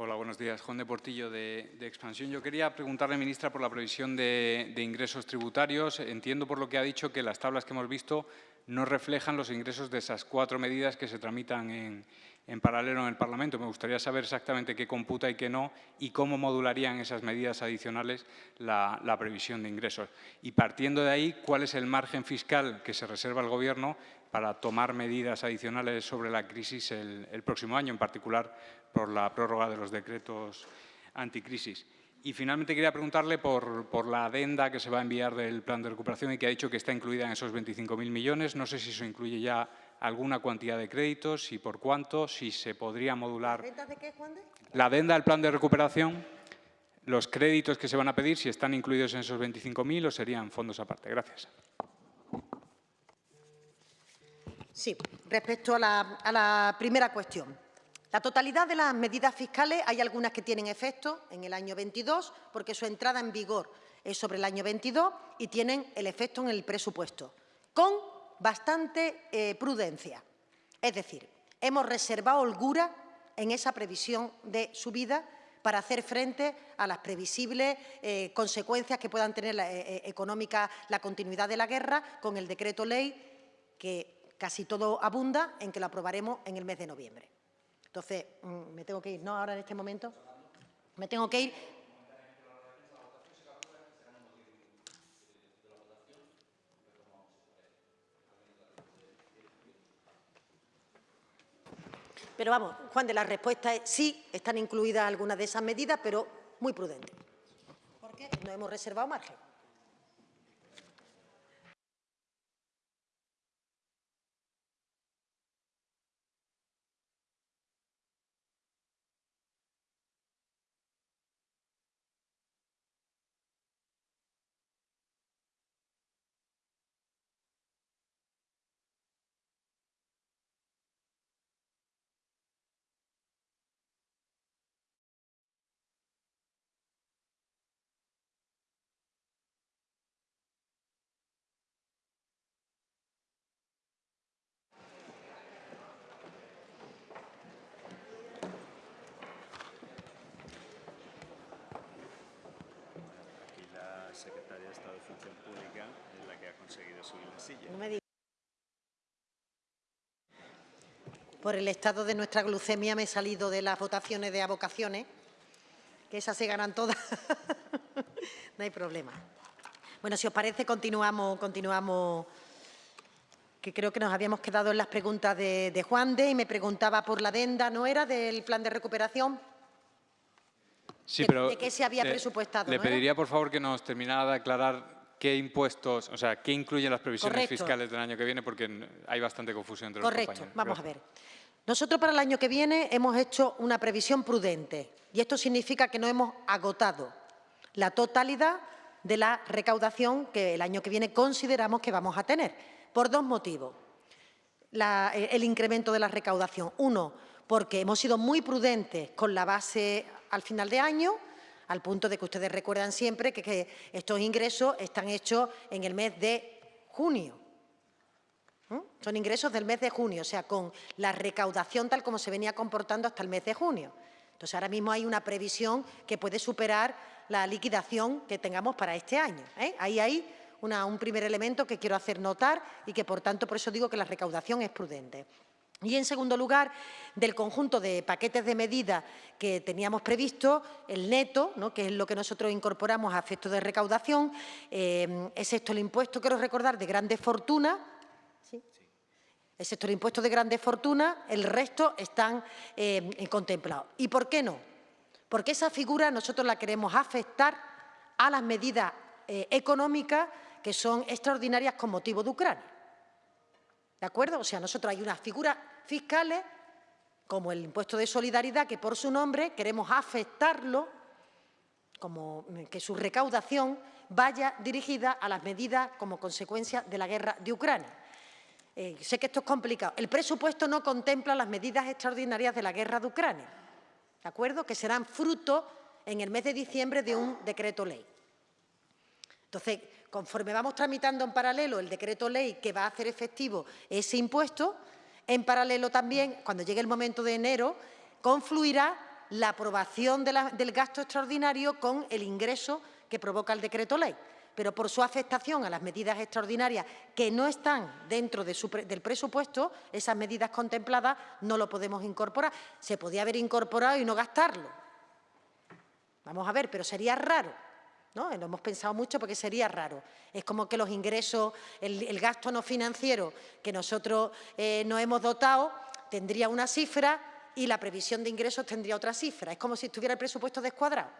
Hola, buenos días. Juan de Portillo, de, Expansión. Yo quería preguntarle, ministra, por la previsión de, ingresos tributarios. Entiendo por lo que ha dicho que las tablas que hemos visto no reflejan los ingresos de esas cuatro medidas que se tramitan en, paralelo en el Parlamento. Me gustaría saber exactamente qué computa y qué no y cómo modularían esas medidas adicionales la, previsión de ingresos. Y partiendo de ahí, ¿cuál es el margen fiscal que se reserva el Gobierno para tomar medidas adicionales sobre la crisis el, próximo año, en particular por la prórroga de los decretos anticrisis. Y finalmente quería preguntarle por, la adenda que se va a enviar del plan de recuperación y que ha dicho que está incluida en esos 25.000 millones. No sé si eso incluye ya alguna cantidad de créditos y por cuánto, si se podría modular. ¿La de qué, Juan de? La adenda del plan de recuperación, los créditos que se van a pedir, si están incluidos en esos 25.000 o serían fondos aparte. Gracias. Sí, respecto a la, primera cuestión. La totalidad de las medidas fiscales, hay algunas que tienen efecto en el año 22, porque su entrada en vigor es sobre el año 22 y tienen el efecto en el presupuesto, con bastante eh, prudencia. Es decir, hemos reservado holgura en esa previsión de subida para hacer frente a las previsibles eh, consecuencias que puedan tener eh, económica la continuidad de la guerra con el decreto ley que casi todo abunda en que lo aprobaremos en el mes de noviembre. Entonces, mm, me tengo que ir, ¿no? Ahora en este momento. Me tengo que ir. Pero vamos, Juan, de la respuesta es sí, están incluidas algunas de esas medidas, pero muy prudentes. Porque no hemos reservado margen. secretaria de Estado de Función Pública es la que ha conseguido subir la silla. No me digas. Por el estado de nuestra glucemia me he salido de las votaciones de avocaciones, que esas se ganan todas. no hay problema. Bueno, si os parece, continuamos, continuamos, que creo que nos habíamos quedado en las preguntas de, de Juan de y me preguntaba por la adenda, ¿no era?, del plan de recuperación. Sí, de- pero de qué se había le- presupuestado, Le ¿no era? pediría, por favor, que nos terminara de aclarar qué impuestos, o sea, qué incluyen las previsiones Correcto. fiscales del año que viene, porque hay bastante confusión entre los Correcto, compañeros. vamos a ver. Nosotros para el año que viene hemos hecho una previsión prudente y esto significa que no hemos agotado la totalidad de la recaudación que el año que viene consideramos que vamos a tener, por dos motivos. La- eh, el incremento de la recaudación. Uno, porque hemos sido muy prudentes con la base al final de año, al punto de que ustedes recuerdan siempre que, estos ingresos están hechos en el mes de junio. ¿Mm? Son ingresos del mes de junio, o sea, con la recaudación tal como se venía comportando hasta el mes de junio. Entonces, ahora mismo hay una previsión que puede superar la liquidación que tengamos para este año. ¿eh? Ahí hay un primer elemento que quiero hacer notar y que, por tanto, por eso digo que la recaudación es prudente. Y, en segundo lugar, del conjunto de paquetes de medidas que teníamos previsto, el neto, ¿no? que es lo que nosotros incorporamos a efectos de recaudación, eh, es esto el impuesto, quiero recordar, de grandes fortunas, excepto el impuesto de grandes fortunas, el resto están eh, contemplados. ¿Y por qué no? Porque esa figura nosotros la queremos afectar a las medidas eh, económicas que son extraordinarias con motivo de Ucrania. ¿De acuerdo? O sea, nosotros hay unas figuras fiscales, como el impuesto de solidaridad, que por su nombre queremos afectarlo, como que su recaudación vaya dirigida a las medidas como consecuencia de la guerra de Ucrania. Eh, sé que esto es complicado. El presupuesto no contempla las medidas extraordinarias de la guerra de Ucrania, ¿de acuerdo? Que serán fruto en el mes de diciembre de un decreto ley. Entonces, conforme vamos tramitando en paralelo el decreto ley que va a hacer efectivo ese impuesto, en paralelo también, cuando llegue el momento de enero, confluirá la aprobación del gasto extraordinario con el ingreso que provoca el decreto ley. Pero por su afectación a las medidas extraordinarias que no están dentro del presupuesto, esas medidas contempladas no lo podemos incorporar. Se podía haber incorporado y no gastarlo. Vamos a ver, pero sería raro. ¿No? Lo hemos pensado mucho porque sería raro. Es como que los ingresos, el, gasto no financiero que nosotros eh, nos hemos dotado tendría una cifra y la previsión de ingresos tendría otra cifra. Es como si estuviera el presupuesto descuadrado.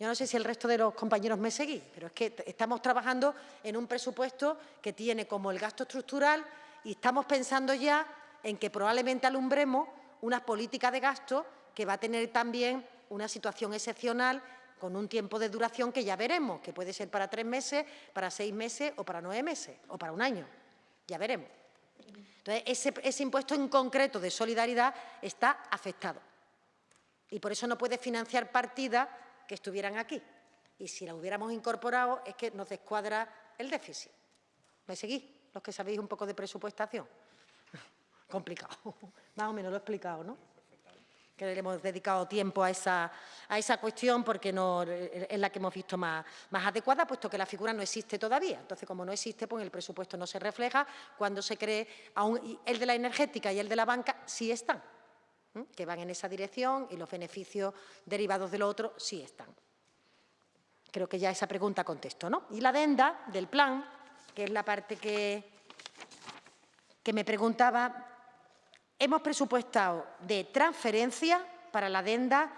Yo no sé si el resto de los compañeros me seguís, pero es que estamos trabajando en un presupuesto que tiene como el gasto estructural y estamos pensando ya en que probablemente alumbremos una política de gasto que va a tener también una situación excepcional con un tiempo de duración que ya veremos, que puede ser para tres meses, para seis meses o para nueve meses o para un año. Ya veremos. Entonces, ese, impuesto en concreto de solidaridad está afectado y por eso no puede financiar partidas que estuvieran aquí. Y si la hubiéramos incorporado es que nos descuadra el déficit. ¿Me seguís? Los que sabéis un poco de presupuestación. Complicado. Más o menos lo he explicado, ¿no? Que le hemos dedicado tiempo a esa, a esa cuestión porque es la que hemos visto más, más adecuada, puesto que la figura no existe todavía. Entonces, como no existe, pues el presupuesto no se refleja. Cuando se cree, aún, el de la energética y el de la banca sí están. que van en esa dirección y los beneficios derivados de lo otro sí están. Creo que ya esa pregunta contesto, ¿no? Y la adenda del plan, que es la parte que, que me preguntaba, hemos presupuestado de transferencia para la adenda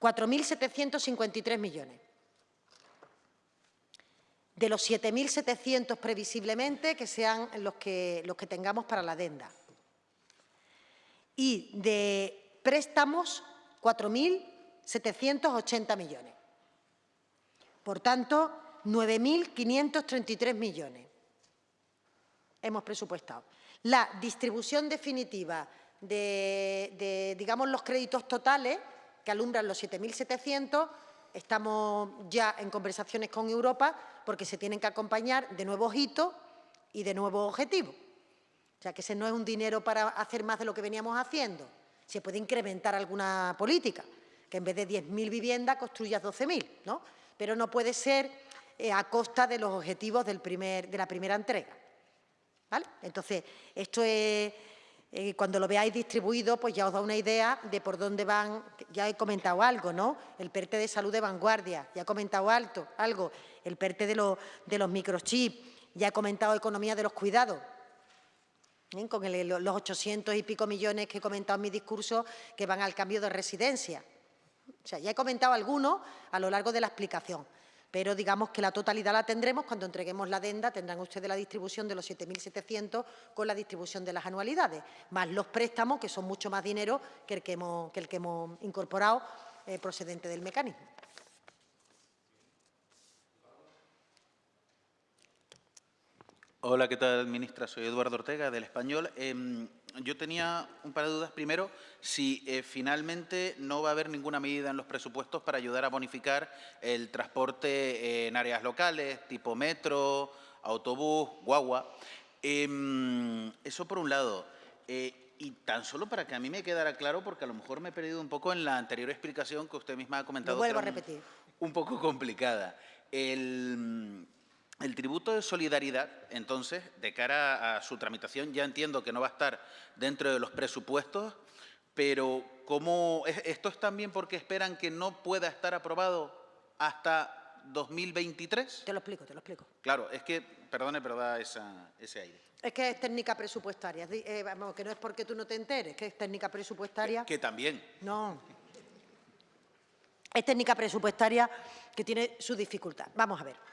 4.753 millones. De los 7.700 previsiblemente que sean los que, tengamos para la adenda y de préstamos 4.780 millones. Por tanto, 9.533 millones hemos presupuestado. La distribución definitiva de, digamos, los créditos totales que alumbran los 7.700, estamos ya en conversaciones con Europa porque se tienen que acompañar de nuevos hitos y de nuevos objetivos. O sea, que ese no es un dinero para hacer más de lo que veníamos haciendo. Se puede incrementar alguna política, que en vez de 10.000 viviendas construyas 12.000, ¿no? Pero no puede ser eh, a costa de los objetivos del primer, de la primera entrega. ¿Vale? Entonces, esto es, eh, cuando lo veáis distribuido, pues ya os da una idea de por dónde van, ya he comentado algo, ¿no? El PERTE de salud de vanguardia, ya he comentado alto, algo, el PERTE de, de los microchips, ya he comentado economía de los cuidados, ¿eh? con los 800 y pico millones que he comentado en mi discurso que van al cambio de residencia. O sea, ya he comentado algunos a lo largo de la explicación, pero digamos que la totalidad la tendremos cuando entreguemos la adenda, tendrán ustedes la distribución de los 7.700 con la distribución de las anualidades, más los préstamos, que son mucho más dinero que el que hemos, incorporado eh, procedente del mecanismo. Hola, ¿qué tal, ministra? Soy Eduardo Ortega, del Español. Em, yo tenía un par de dudas. Primero, si eh, finalmente no va a haber ninguna medida en los presupuestos para ayudar a bonificar el transporte en áreas locales, tipo metro, autobús, guagua. Em, eso por un lado. Eh, y tan solo para que a mí me quedara claro, porque a lo mejor me he perdido un poco en la anterior explicación que usted misma ha comentado. vuelvo a repetir. un poco complicada. El, el tributo de solidaridad, entonces, de cara a su tramitación, ya entiendo que no va a estar dentro de los presupuestos, pero ¿cómo, ¿esto es también porque esperan que no pueda estar aprobado hasta 2023? Te lo explico, te lo explico. Claro, es que, perdone, pero da ese aire. Es que es técnica presupuestaria, eh, vamos, que no es porque tú no te enteres, que es técnica presupuestaria. Que, que también. No. Es técnica presupuestaria que tiene su dificultad. Vamos a ver.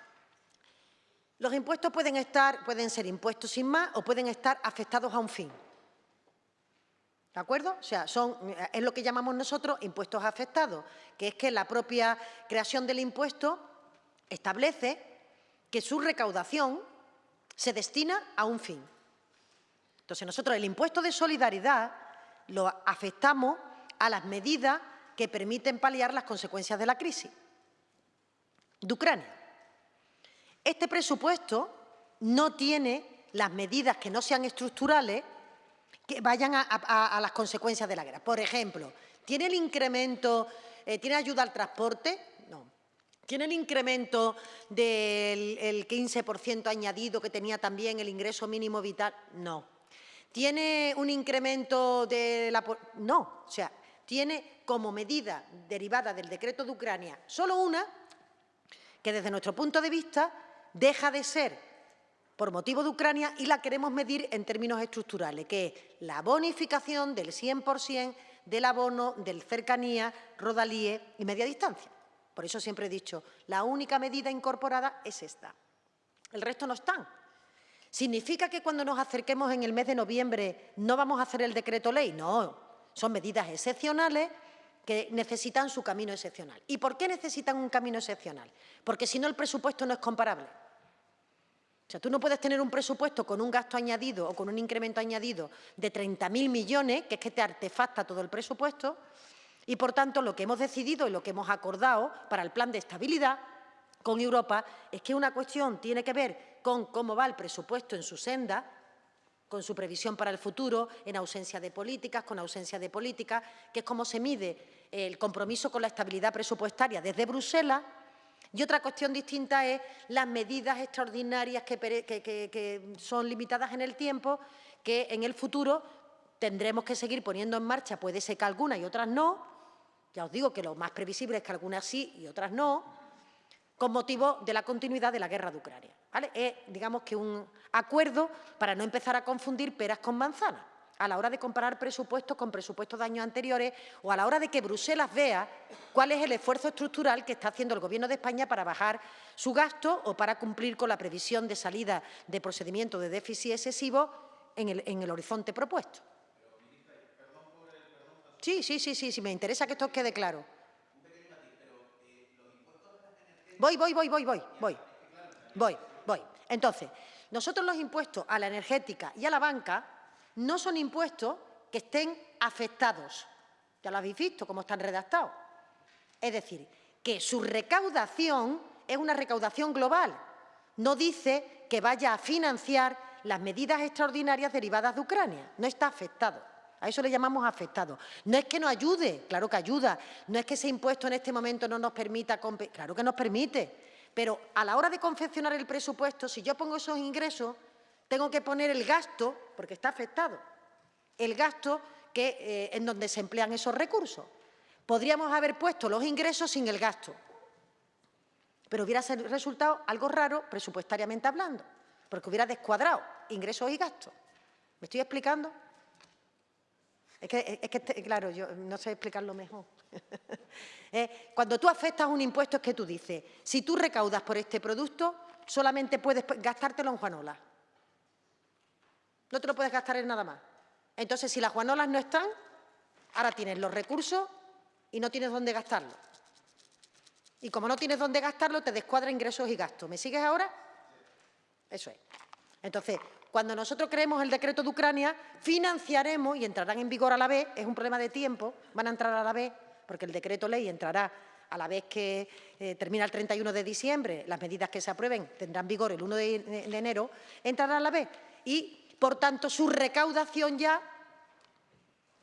Los impuestos pueden, estar, pueden ser impuestos sin más o pueden estar afectados a un fin. ¿De acuerdo? O sea, son, es lo que llamamos nosotros impuestos afectados, que es que la propia creación del impuesto establece que su recaudación se destina a un fin. Entonces, nosotros el impuesto de solidaridad lo afectamos a las medidas que permiten paliar las consecuencias de la crisis de Ucrania. Este presupuesto no tiene las medidas que no sean estructurales que vayan a, las consecuencias de la guerra. Por ejemplo, ¿tiene el incremento, eh, tiene ayuda al transporte? No. ¿Tiene el incremento del 15% añadido que tenía también el ingreso mínimo vital? No. ¿Tiene un incremento de la... No, o sea, tiene como medida derivada del decreto de Ucrania solo una, que desde nuestro punto de vista deja de ser por motivo de Ucrania y la queremos medir en términos estructurales, que es la bonificación del 100% del abono del cercanía, rodalíe y media distancia. Por eso siempre he dicho, la única medida incorporada es esta. El resto no están. ¿Significa que cuando nos acerquemos en el mes de noviembre no vamos a hacer el decreto ley? No, son medidas excepcionales que necesitan su camino excepcional. ¿Y por qué necesitan un camino excepcional? Porque si no el presupuesto no es comparable. O sea, tú no puedes tener un presupuesto con un gasto añadido o con un incremento añadido de 30.000 millones, que es que te artefacta todo el presupuesto, y por tanto lo que hemos decidido y lo que hemos acordado para el plan de estabilidad con Europa es que una cuestión tiene que ver con cómo va el presupuesto en su senda, con su previsión para el futuro, en ausencia de políticas, con ausencia de políticas, que es cómo se mide el compromiso con la estabilidad presupuestaria desde Bruselas, y otra cuestión distinta es las medidas extraordinarias que, son limitadas en el tiempo, que en el futuro tendremos que seguir poniendo en marcha, puede ser que algunas y otras no, ya os digo que lo más previsible es que algunas sí y otras no, con motivo de la continuidad de la guerra de Ucrania. Es, digamos que un acuerdo para no empezar a confundir peras con manzanas a la hora de comparar presupuestos con presupuestos de años anteriores o a la hora de que Bruselas vea cuál es el esfuerzo estructural que está haciendo el Gobierno de España para bajar su gasto o para cumplir con la previsión de salida de procedimiento de déficit excesivo en el, en el horizonte propuesto. Sí, sí, sí, sí, sí, me interesa que esto quede claro. Voy, voy, voy, voy, voy, voy, voy, voy. Entonces, nosotros los impuestos a la energética y a la banca no son impuestos que estén afectados. Ya lo habéis visto, cómo están redactados. Es decir, que su recaudación es una recaudación global. No dice que vaya a financiar las medidas extraordinarias derivadas de Ucrania. No está afectado. A eso le llamamos afectado. No es que nos ayude, claro que ayuda. No es que ese impuesto en este momento no nos permita... Claro que nos permite. Pero a la hora de confeccionar el presupuesto, si yo pongo esos ingresos, tengo que poner el gasto, porque está afectado, el gasto que, eh, en donde se emplean esos recursos. Podríamos haber puesto los ingresos sin el gasto, pero hubiera resultado algo raro presupuestariamente hablando, porque hubiera descuadrado ingresos y gastos. ¿Me estoy explicando? Es que, claro, yo no sé explicarlo mejor. Eh, cuando tú afectas un impuesto es que tú dices, si tú recaudas por este producto, solamente puedes gastártelo en Juanola. No te lo puedes gastar en nada más. Entonces, si las Juanolas no están, ahora tienes los recursos y no tienes dónde gastarlo. Y como no tienes dónde gastarlo, te descuadra ingresos y gastos. ¿Me sigues ahora? Eso es. Entonces, cuando nosotros creemos el decreto de Ucrania, financiaremos y entrarán en vigor a la vez, es un problema de tiempo, van a entrar a la vez, porque el decreto ley entrará a la vez que eh, termina el 31 de diciembre, las medidas que se aprueben tendrán vigor el 1 de, de enero, entrará a la vez. Y, por tanto, su recaudación ya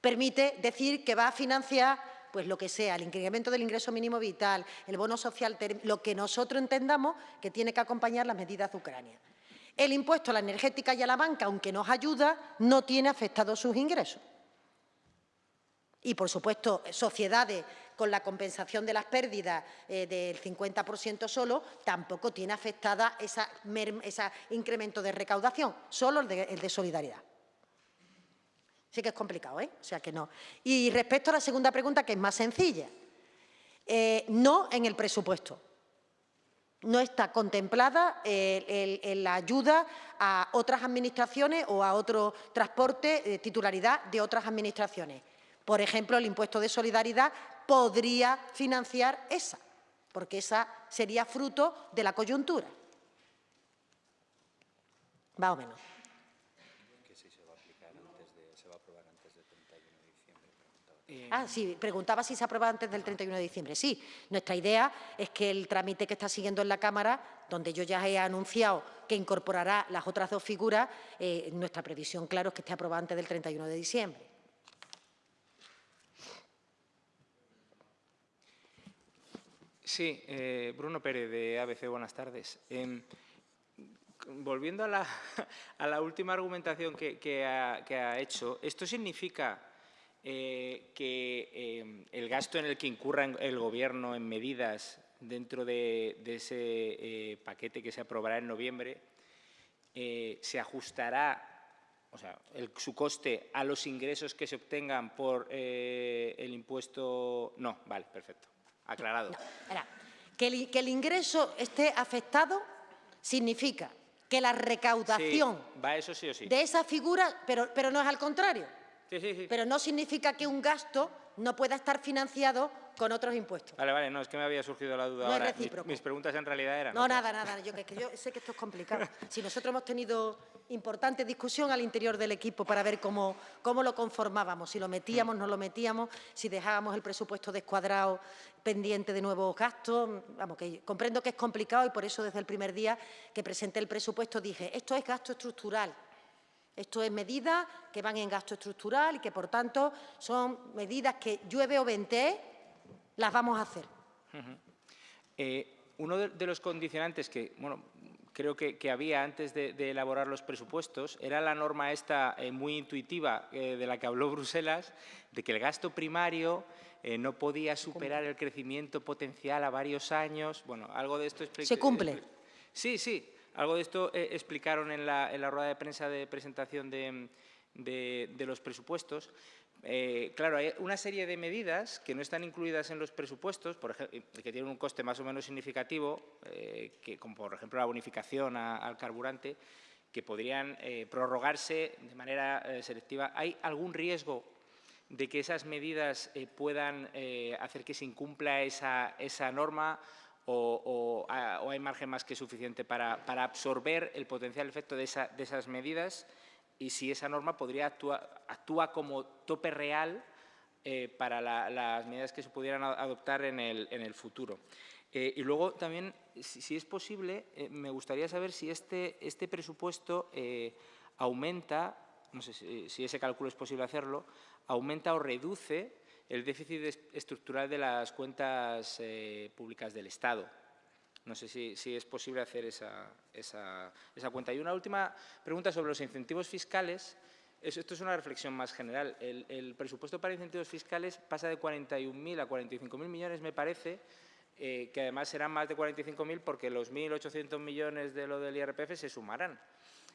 permite decir que va a financiar pues lo que sea, el incremento del ingreso mínimo vital, el bono social, lo que nosotros entendamos que tiene que acompañar las medidas de Ucrania. El impuesto a la energética y a la banca, aunque nos ayuda, no tiene afectados sus ingresos. Y, por supuesto, sociedades con la compensación de las pérdidas eh, del 50% solo, tampoco tiene afectada ese incremento de recaudación, solo el de solidaridad. Sí que es complicado, ¿eh? O sea que no. Y respecto a la segunda pregunta, que es más sencilla, eh, no en el presupuesto. No está contemplada la ayuda a otras administraciones o a otro transporte de titularidad de otras administraciones. Por ejemplo, el impuesto de solidaridad podría financiar esa, porque esa sería fruto de la coyuntura. Más o menos. Ah, sí, preguntaba si se aprueba antes del 31 de diciembre. Sí, nuestra idea es que el trámite que está siguiendo en la Cámara, donde yo ya he anunciado que incorporará las otras dos figuras, eh, nuestra previsión, claro, es que esté aprobado antes del 31 de diciembre. Sí, eh, Bruno Pérez, de ABC, buenas tardes. Em, volviendo a la, última argumentación que ha hecho, ¿esto significa eh, que eh, el gasto en el que incurra el Gobierno en medidas dentro de, ese eh, paquete que se aprobará en noviembre se ajustará, o sea, su coste a los ingresos que se obtengan por el impuesto... No, vale, perfecto, aclarado. que, el, ingreso esté afectado significa que la recaudación va eso sí o sí. de esa figura, pero, pero no es al contrario. Pero no significa que un gasto no pueda estar financiado con otros impuestos. Vale, vale, no, es que me había surgido la duda no ahora. Es recíproco. Mis, preguntas en realidad eran... No, nada, nada, yo, yo sé que esto es complicado. Si nosotros hemos tenido importante discusión al interior del equipo para ver cómo, cómo lo conformábamos, si lo metíamos, no lo metíamos, si dejábamos el presupuesto descuadrado pendiente de nuevos gastos. Vamos, que comprendo que es complicado y por eso desde el primer día que presenté el presupuesto dije, esto es gasto estructural, esto es medidas que van en gasto estructural y que, por tanto, son medidas que llueve o vente, las vamos a hacer. Eh, uno de, los condicionantes que, bueno, creo que, había antes de, elaborar los presupuestos era la norma esta eh, muy intuitiva eh, de la que habló Bruselas, de que el gasto primario no podía superar el crecimiento potencial a varios años. Bueno, algo de esto... ¿Se cumple? Sí, sí. Algo de esto explicaron en la, rueda de prensa de presentación de, los presupuestos. Eh, claro, hay una serie de medidas que no están incluidas en los presupuestos, por ejemplo, que tienen un coste más o menos significativo, eh, como por ejemplo la bonificación al carburante, que podrían prorrogarse de manera selectiva. ¿Hay algún riesgo de que esas medidas puedan hacer que se incumpla esa norma o, hay margen más que suficiente para, absorber el potencial efecto de, esas medidas y si esa norma podría actuar actúa como tope real eh, para las medidas que se pudieran adoptar en el, futuro. Eh, y luego también, si, es posible, eh, me gustaría saber si este, este presupuesto aumenta, no sé si, ese cálculo es posible hacerlo, aumenta o reduce el déficit estructural de las cuentas públicas del Estado. No sé si, es posible hacer esa, cuenta. Y una última pregunta sobre los incentivos fiscales. Esto es una reflexión más general. El, el presupuesto para incentivos fiscales pasa de 41.000 a 45.000 millones, me parece, eh, que además serán más de 45.000 porque los 1.800 millones de lo del IRPF se sumarán.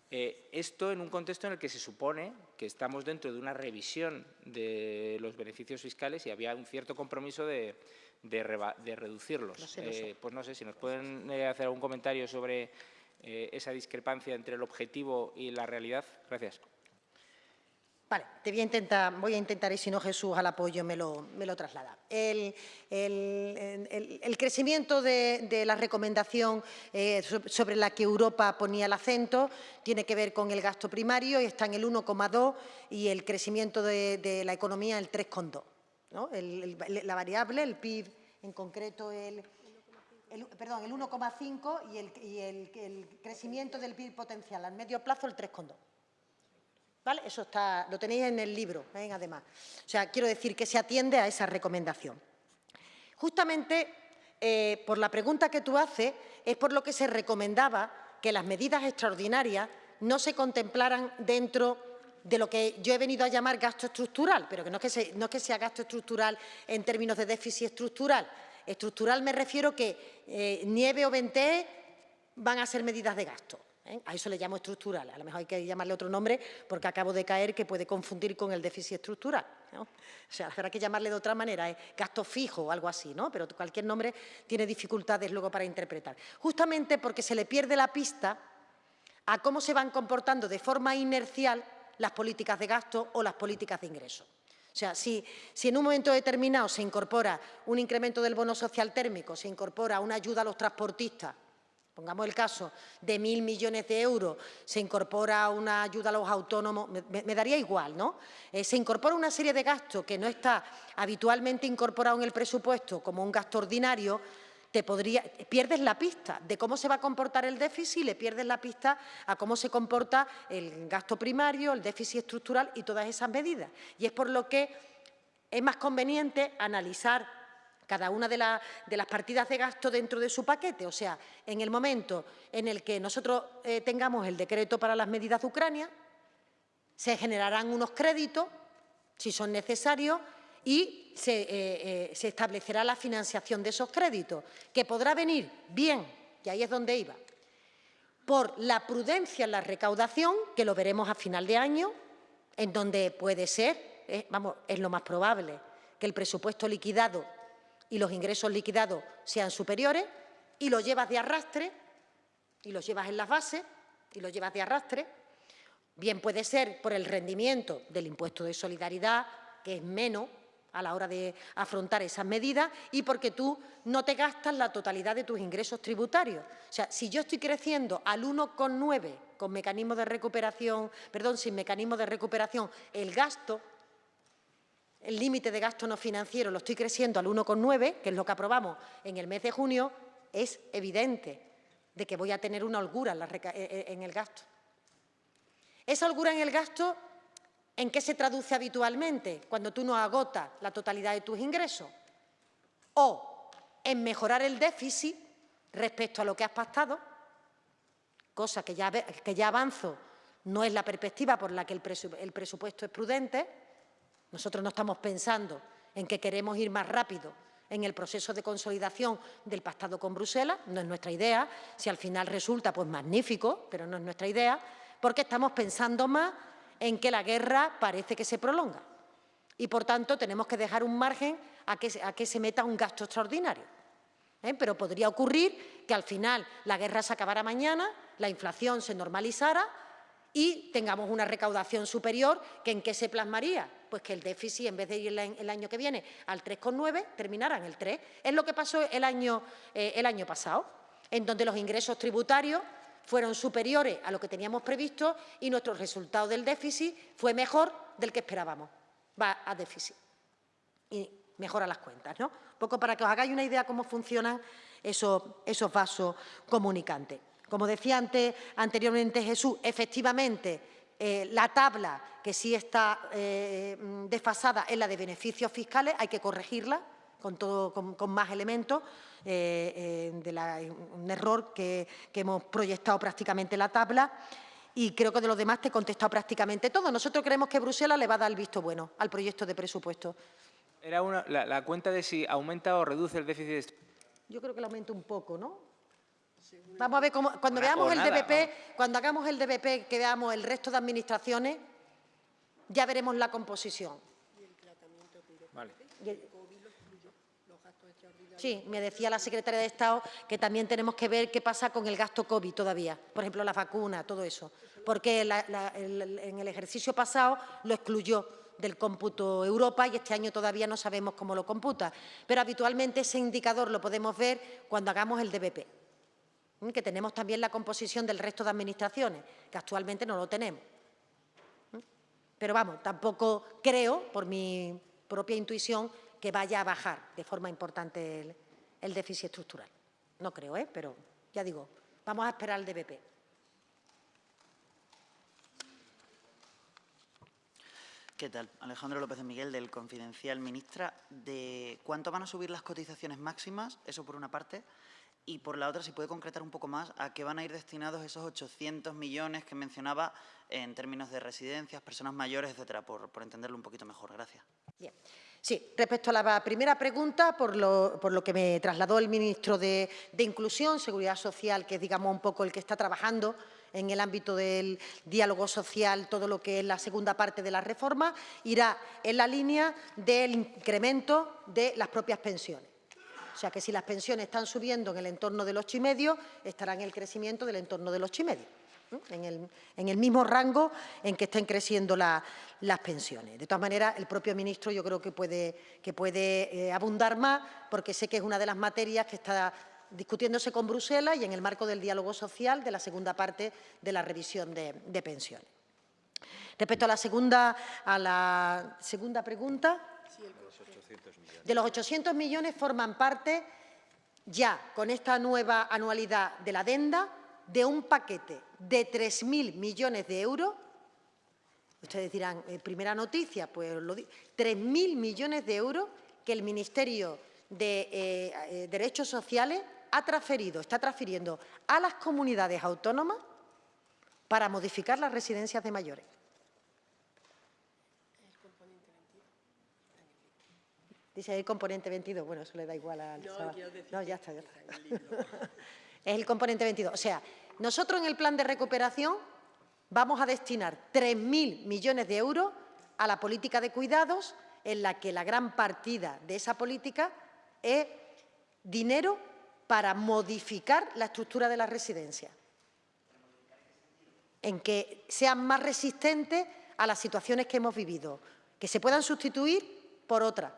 Eh, esto en un contexto en el que se supone que estamos dentro de una revisión de los beneficios fiscales y había un cierto compromiso de, reducirlos. Eh, pues no sé si nos pueden hacer algún comentario sobre esa discrepancia entre el objetivo y la realidad. Gracias. Vale, te voy a intentar, voy a intentar y si no Jesús al apoyo me lo, me lo traslada. El, crecimiento de, la recomendación eh, sobre la que Europa ponía el acento tiene que ver con el gasto primario y está en el 1,2 y el crecimiento de, la economía el 3,2. ¿No? la variable, el PIB en concreto el, perdón, el 1,5 y, el crecimiento del PIB potencial al medio plazo el 3,2. ¿Vale? Eso está, lo tenéis en el libro, ¿eh? además. O sea, quiero decir que se atiende a esa recomendación. Justamente eh, por la pregunta que tú haces, es por lo que se recomendaba que las medidas extraordinarias no se contemplaran dentro de lo que yo he venido a llamar gasto estructural, pero que no es que, sea gasto estructural en términos de déficit estructural. Estructural me refiero que eh, nieve o vente van a ser medidas de gasto. ¿eh? A eso le llamo estructural, a lo mejor hay que llamarle otro nombre porque acabo de caer que puede confundir con el déficit estructural. O sea, habrá que llamarle de otra manera, ¿eh? gasto fijo o algo así, ¿no? pero cualquier nombre tiene dificultades luego para interpretar. Justamente porque se le pierde la pista a cómo se van comportando de forma inercial las políticas de gasto o las políticas de ingreso. O sea, si, si, en un momento determinado se incorpora un incremento del bono social térmico, se incorpora una ayuda a los transportistas, pongamos el caso de mil millones de euros, se incorpora una ayuda a los autónomos, me, daría igual, ¿no? Eh, se incorpora una serie de gastos que no está habitualmente incorporado en el presupuesto como un gasto ordinario, te podría, pierdes la pista de cómo se va a comportar el déficit, le pierdes la pista a cómo se comporta el gasto primario, el déficit estructural y todas esas medidas. Y es por lo que es más conveniente analizar cada una de, las partidas de gasto dentro de su paquete. O sea, en el momento en el que nosotros eh, tengamos el decreto para las medidas de Ucrania, se generarán unos créditos, si son necesarios, y se, eh, eh, se establecerá la financiación de esos créditos, que podrá venir bien, y ahí es donde iba, por la prudencia en la recaudación, que lo veremos a final de año, en donde puede ser, vamos, es lo más probable, que el presupuesto liquidado y los ingresos liquidados sean superiores y los llevas de arrastre y los llevas en las bases y los llevas de arrastre. Bien puede ser por el rendimiento del impuesto de solidaridad, que es menos a la hora de afrontar esas medidas y porque tú no te gastas la totalidad de tus ingresos tributarios. O sea, si yo estoy creciendo al 1,9 con mecanismo de recuperación, perdón, sin mecanismo de recuperación, el gasto el límite de gasto no financiero lo estoy creciendo al 1,9, que es lo que aprobamos en el mes de junio, es evidente de que voy a tener una holgura en, el gasto. Esa holgura en el gasto, ¿en qué se traduce habitualmente? Cuando tú no agotas la totalidad de tus ingresos. O en mejorar el déficit respecto a lo que has pactado, cosa que ya, que ya avanzo, no es la perspectiva por la que el presupuesto es prudente, nosotros no estamos pensando en que queremos ir más rápido en el proceso de consolidación del pactado con Bruselas, no es nuestra idea, si al final resulta, pues magnífico, pero no es nuestra idea, porque estamos pensando más en que la guerra parece que se prolonga y, por tanto, tenemos que dejar un margen a que, se meta un gasto extraordinario. ¿eh? Pero podría ocurrir que al final la guerra se acabara mañana, la inflación se normalizara y tengamos una recaudación superior, que ¿en qué se plasmaría? Pues que el déficit, en vez de ir el año que viene al 3,9, terminara en el 3. Es lo que pasó el año, eh, el año pasado, en donde los ingresos tributarios fueron superiores a lo que teníamos previsto y nuestro resultado del déficit fue mejor del que esperábamos. Va a déficit y mejora las cuentas. ¿no? Un poco para que os hagáis una idea de cómo funcionan esos, esos vasos comunicantes. Como decía anteriormente Jesús, efectivamente, eh, la tabla que sí está eh, desfasada es la de beneficios fiscales, hay que corregirla con, más elementos. Eh, de la, un error que, que hemos proyectado prácticamente la tabla y creo que de los demás te he contestado prácticamente todo. Nosotros creemos que Bruselas le va a dar el visto bueno al proyecto de presupuesto. Era una, la, la cuenta de si aumenta o reduce el déficit. Yo creo que lo aumenta un poco, ¿no? Vamos a ver cómo, cuando Una- veamos el nada, DBP, vamos. cuando hagamos el DBP, que veamos el resto de administraciones, ya veremos la composición. Vale. Y el- Sí, me decía la secretaria de Estado que también tenemos que ver qué pasa con el gasto COVID todavía, por ejemplo, la vacuna, todo eso, porque en el ejercicio pasado lo excluyó del cómputo Europa y este año todavía no sabemos cómo lo computa, pero habitualmente ese indicador lo podemos ver cuando hagamos el DBP, que tenemos también la composición del resto de administraciones, que actualmente no lo tenemos. Pero vamos, tampoco creo, por mi propia intuición, que vaya a bajar de forma importante el, el déficit estructural. No creo, ¿eh? pero ya digo, vamos a esperar el DBP. ¿Qué tal? Alejandro López de Miguel, del Confidencial. Ministra, ¿de cuánto van a subir las cotizaciones máximas? Eso por una parte. Y por la otra, si puede concretar un poco más, ¿a qué van a ir destinados esos 800 millones que mencionaba en términos de residencias, personas mayores, etcétera? Por, por entenderlo un poquito mejor. Gracias. Bien. Sí, respecto a la primera pregunta, por lo, que me trasladó el ministro de, Inclusión, Seguridad Social, que es, digamos, un poco el que está trabajando en el ámbito del diálogo social, todo lo que es la segunda parte de la reforma, irá en la línea del incremento de las propias pensiones. O sea, que si las pensiones están subiendo en el entorno del 8,5, estará en el crecimiento del entorno del 8,5, en el, en el mismo rango en que estén creciendo la- las pensiones. De todas maneras, el propio ministro yo creo que puede, que puede eh, abundar más, porque sé que es una de las materias que está discutiéndose con Bruselas y en el marco del diálogo social de la segunda parte de la revisión de, de pensiones. Respecto a la segunda, a la segunda pregunta, de los 800 millones forman parte ya con esta nueva anualidad de la adenda de un paquete de 3.000 millones de euros. Ustedes dirán, eh, primera noticia, pues lo di- 3.000 millones de euros que el Ministerio de eh, eh, Derechos Sociales ha transferido, está transfiriendo a las comunidades autónomas para modificar las residencias de mayores. Dice el componente 22, bueno, eso le da igual al... No, no ya está, ya está. es el componente 22. O sea, nosotros en el plan de recuperación vamos a destinar 3.000 millones de euros a la política de cuidados, en la que la gran partida de esa política es dinero para modificar la estructura de las residencias, en que sean más resistentes a las situaciones que hemos vivido, que se puedan sustituir por otras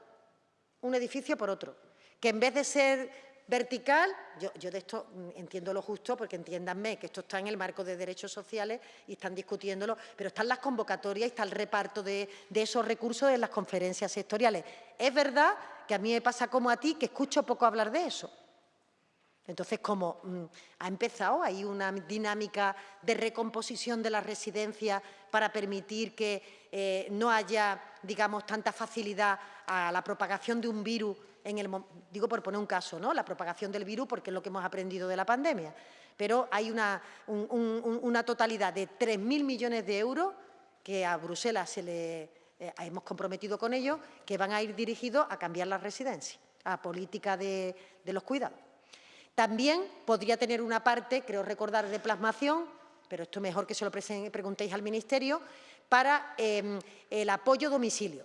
un edificio por otro, que en vez de ser vertical, yo, de esto entiendo lo justo, porque entiéndanme que esto está en el marco de derechos sociales y están discutiéndolo, pero están las convocatorias y está el reparto de, de esos recursos en las conferencias sectoriales. Es verdad que a mí me pasa como a ti, que escucho poco hablar de eso. Entonces, como mm, ha empezado, hay una dinámica de recomposición de las residencias para permitir que eh, no haya, digamos, tanta facilidad a la propagación de un virus en el digo por poner un caso, ¿no? La propagación del virus porque es lo que hemos aprendido de la pandemia. Pero hay una, un- un- un- una totalidad de 3.000 millones de euros que a Bruselas se le eh, hemos comprometido con ellos, que van a ir dirigidos a cambiar las residencias, a política de, los cuidados. También podría tener una parte, creo recordar, de plasmación, pero esto mejor que se lo preguntéis al Ministerio, para eh, el apoyo domicilio.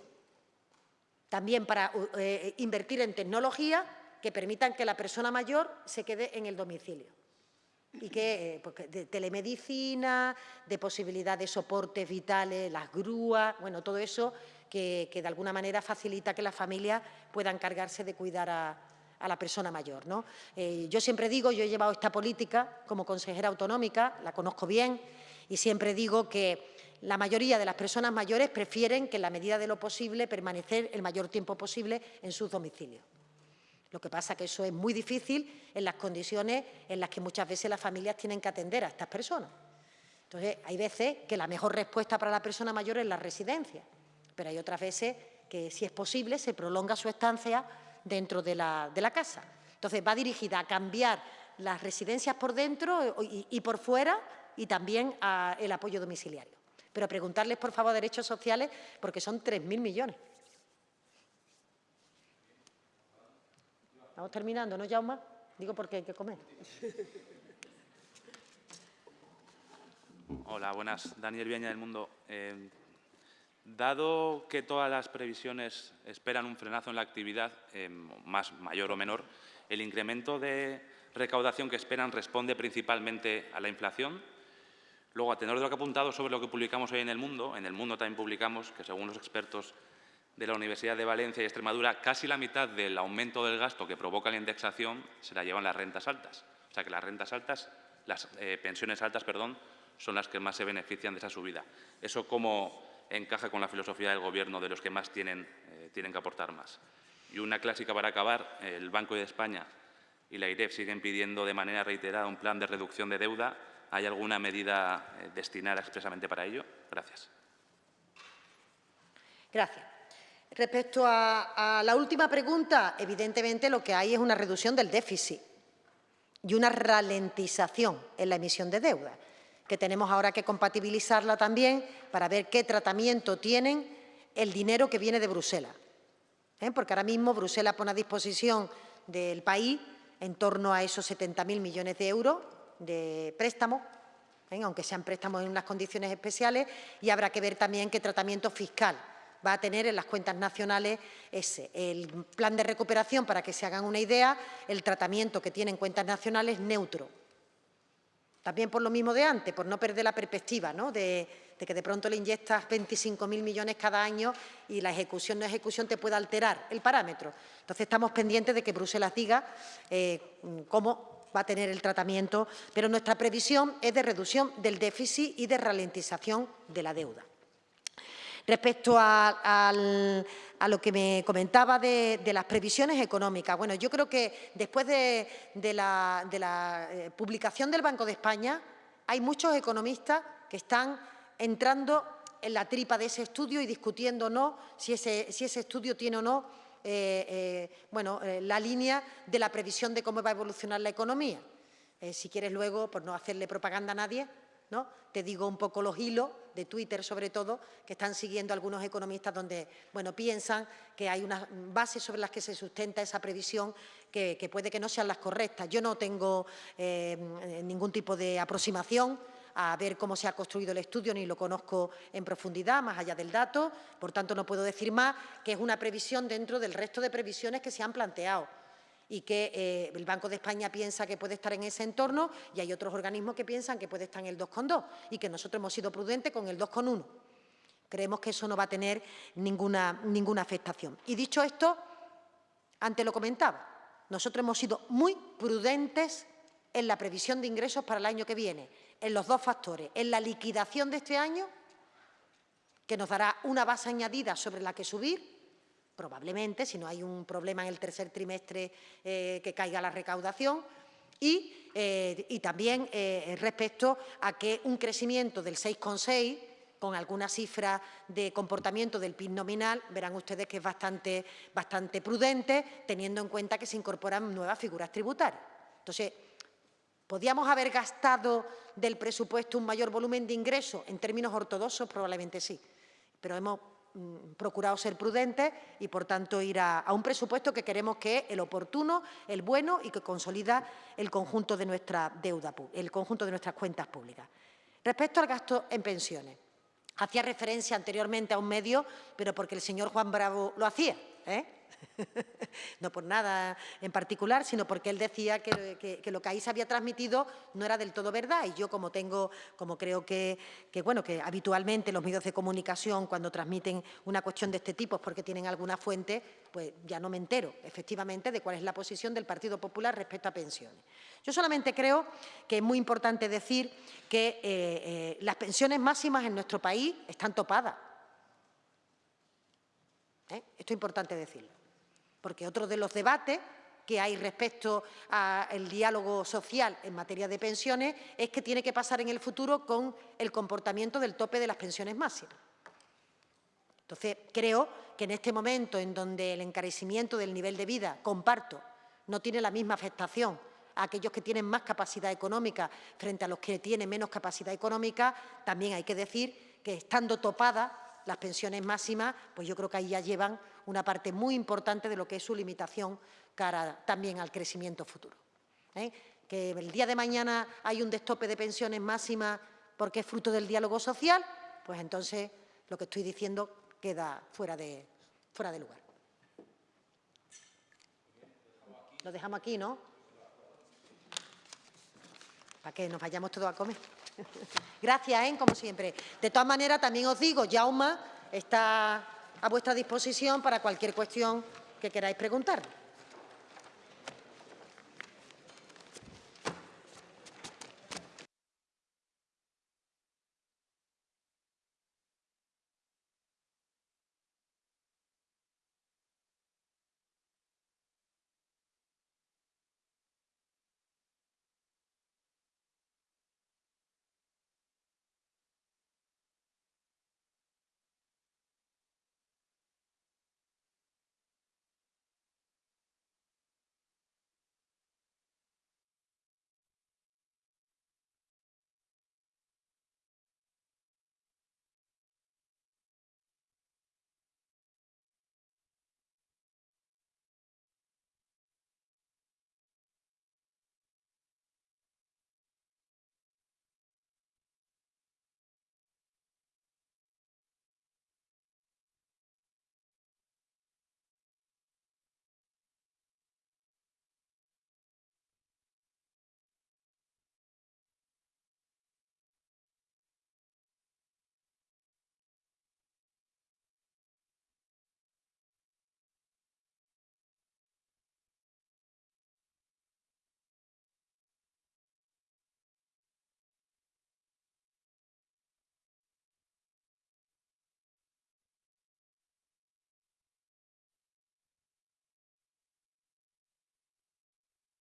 También para eh, invertir en tecnología que permitan que la persona mayor se quede en el domicilio. Y que eh, porque de telemedicina, de posibilidad de soportes vitales, las grúas, bueno, todo eso que, que de alguna manera facilita que las familias puedan encargarse de cuidar a, a la persona mayor. ¿no? Eh, yo siempre digo, yo he llevado esta política como consejera autonómica, la conozco bien, y siempre digo que la mayoría de las personas mayores prefieren que en la medida de lo posible permanecer el mayor tiempo posible en sus domicilios. Lo que pasa es que eso es muy difícil en las condiciones en las que muchas veces las familias tienen que atender a estas personas. Entonces, hay veces que la mejor respuesta para la persona mayor es la residencia, pero hay otras veces que, si es posible, se prolonga su estancia dentro de la, casa. Entonces, va dirigida a cambiar las residencias por dentro y, por fuera y también el apoyo domiciliario. Pero preguntarles, por favor, derechos sociales, porque son 3.000 millones. Estamos terminando, ¿no, Jaume? Digo porque hay que comer. Hola, buenas. Daniel Viña del Mundo. Eh, dado que todas las previsiones esperan un frenazo en la actividad, eh, más mayor o menor, el incremento de recaudación que esperan responde principalmente a la inflación. Luego, a tenor de lo que ha apuntado sobre lo que publicamos hoy en El Mundo, en El Mundo también publicamos que, según los expertos de la Universidad de Valencia y Extremadura, casi la mitad del aumento del gasto que provoca la indexación se la llevan las rentas altas. O sea que las rentas altas, las eh, pensiones altas, perdón, son las que más se benefician de esa subida. Eso cómo encaja con la filosofía del Gobierno de los que más tienen, eh, tienen que aportar más. Y una clásica para acabar, el Banco de España y la IREF siguen pidiendo de manera reiterada un plan de reducción de deuda. ¿Hay alguna medida eh, destinada expresamente para ello? Gracias. Gracias. Respecto a, la última pregunta, evidentemente lo que hay es una reducción del déficit y una ralentización en la emisión de deuda, que tenemos ahora que compatibilizarla también para ver qué tratamiento tienen el dinero que viene de Bruselas. ¿eh? Porque ahora mismo Bruselas pone a disposición del país en torno a esos 70.000 millones de euros de préstamos, ¿eh? aunque sean préstamos en unas condiciones especiales, y habrá que ver también qué tratamiento fiscal va a tener en las cuentas nacionales ese. El plan de recuperación, para que se hagan una idea, el tratamiento que tiene en cuentas nacionales neutro. También por lo mismo de antes, por no perder la perspectiva ¿no? de, que de pronto le inyectas 25.000 millones cada año y la ejecución no ejecución te pueda alterar el parámetro. Entonces estamos pendientes de que Bruselas diga eh, cómo va a tener el tratamiento, pero nuestra previsión es de reducción del déficit y de ralentización de la deuda. Respecto a, lo que me comentaba de, las previsiones económicas, bueno, yo creo que después de, la, eh, publicación del Banco de España hay muchos economistas que están entrando en la tripa de ese estudio y discutiendo no si ese, estudio tiene o no eh, eh, bueno, la línea de la previsión de cómo va a evolucionar la economía. si quieres luego, por no hacerle propaganda a nadie, ¿no? te digo un poco los hilos de Twitter sobre todo, que están siguiendo algunos economistas donde bueno, piensan que hay unas bases sobre las que se sustenta esa previsión que, puede que no sean las correctas. Yo no tengo eh, ningún tipo de aproximación a ver cómo se ha construido el estudio, ni lo conozco en profundidad, más allá del dato. Por tanto, no puedo decir más que es una previsión dentro del resto de previsiones que se han planteado y que eh, el Banco de España piensa que puede estar en ese entorno y hay otros organismos que piensan que puede estar en el 2,2 y que nosotros hemos sido prudentes con el 2,1. Creemos que eso no va a tener ninguna, ninguna afectación. Y dicho esto, antes lo comentaba, nosotros hemos sido muy prudentes en la previsión de ingresos para el año que viene, en los dos factores, en la liquidación de este año, que nos dará una base añadida sobre la que subir, probablemente, si no hay un problema en el tercer trimestre eh, que caiga la recaudación, y, eh, también eh, respecto a que un crecimiento del 6,6 con alguna cifra de comportamiento del PIB nominal, verán ustedes que es bastante, bastante prudente, teniendo en cuenta que se incorporan nuevas figuras tributarias. Entonces, ¿podíamos haber gastado del presupuesto un mayor volumen de ingresos? En términos ortodoxos, probablemente sí, pero hemos Mm, procurado ser prudentes y, por tanto, ir a, un presupuesto que queremos que es el oportuno, el bueno y que consolida el conjunto de nuestra deuda, el conjunto de nuestras cuentas públicas. Respecto al gasto en pensiones, hacía referencia anteriormente a un medio, pero porque el señor Juan Bravo lo hacía. ¿eh? no por nada en particular, sino porque él decía que, lo que ahí se había transmitido no era del todo verdad. Y yo, como tengo, como creo que, bueno, que habitualmente los medios de comunicación, cuando transmiten una cuestión de este tipo es porque tienen alguna fuente, pues ya no me entero, efectivamente, de cuál es la posición del Partido Popular respecto a pensiones. Yo solamente creo que es muy importante decir que eh, eh, las pensiones máximas en nuestro país están topadas. ¿Eh? Esto es importante decirlo porque otro de los debates que hay respecto al diálogo social en materia de pensiones es que tiene que pasar en el futuro con el comportamiento del tope de las pensiones máximas. Entonces, creo que en este momento en donde el encarecimiento del nivel de vida, comparto, no tiene la misma afectación a aquellos que tienen más capacidad económica frente a los que tienen menos capacidad económica, también hay que decir que estando topadas las pensiones máximas, pues yo creo que ahí ya llevan una parte muy importante de lo que es su limitación cara también al crecimiento futuro. ¿eh? Que el día de mañana hay un destope de pensiones máximas porque es fruto del diálogo social, pues entonces lo que estoy diciendo queda fuera de, fuera de lugar. Lo dejamos aquí, ¿no? Para que nos vayamos todos a comer. Gracias, ¿eh? como siempre. De todas maneras, también os digo, Jauma está a vuestra disposición para cualquier cuestión que queráis preguntar.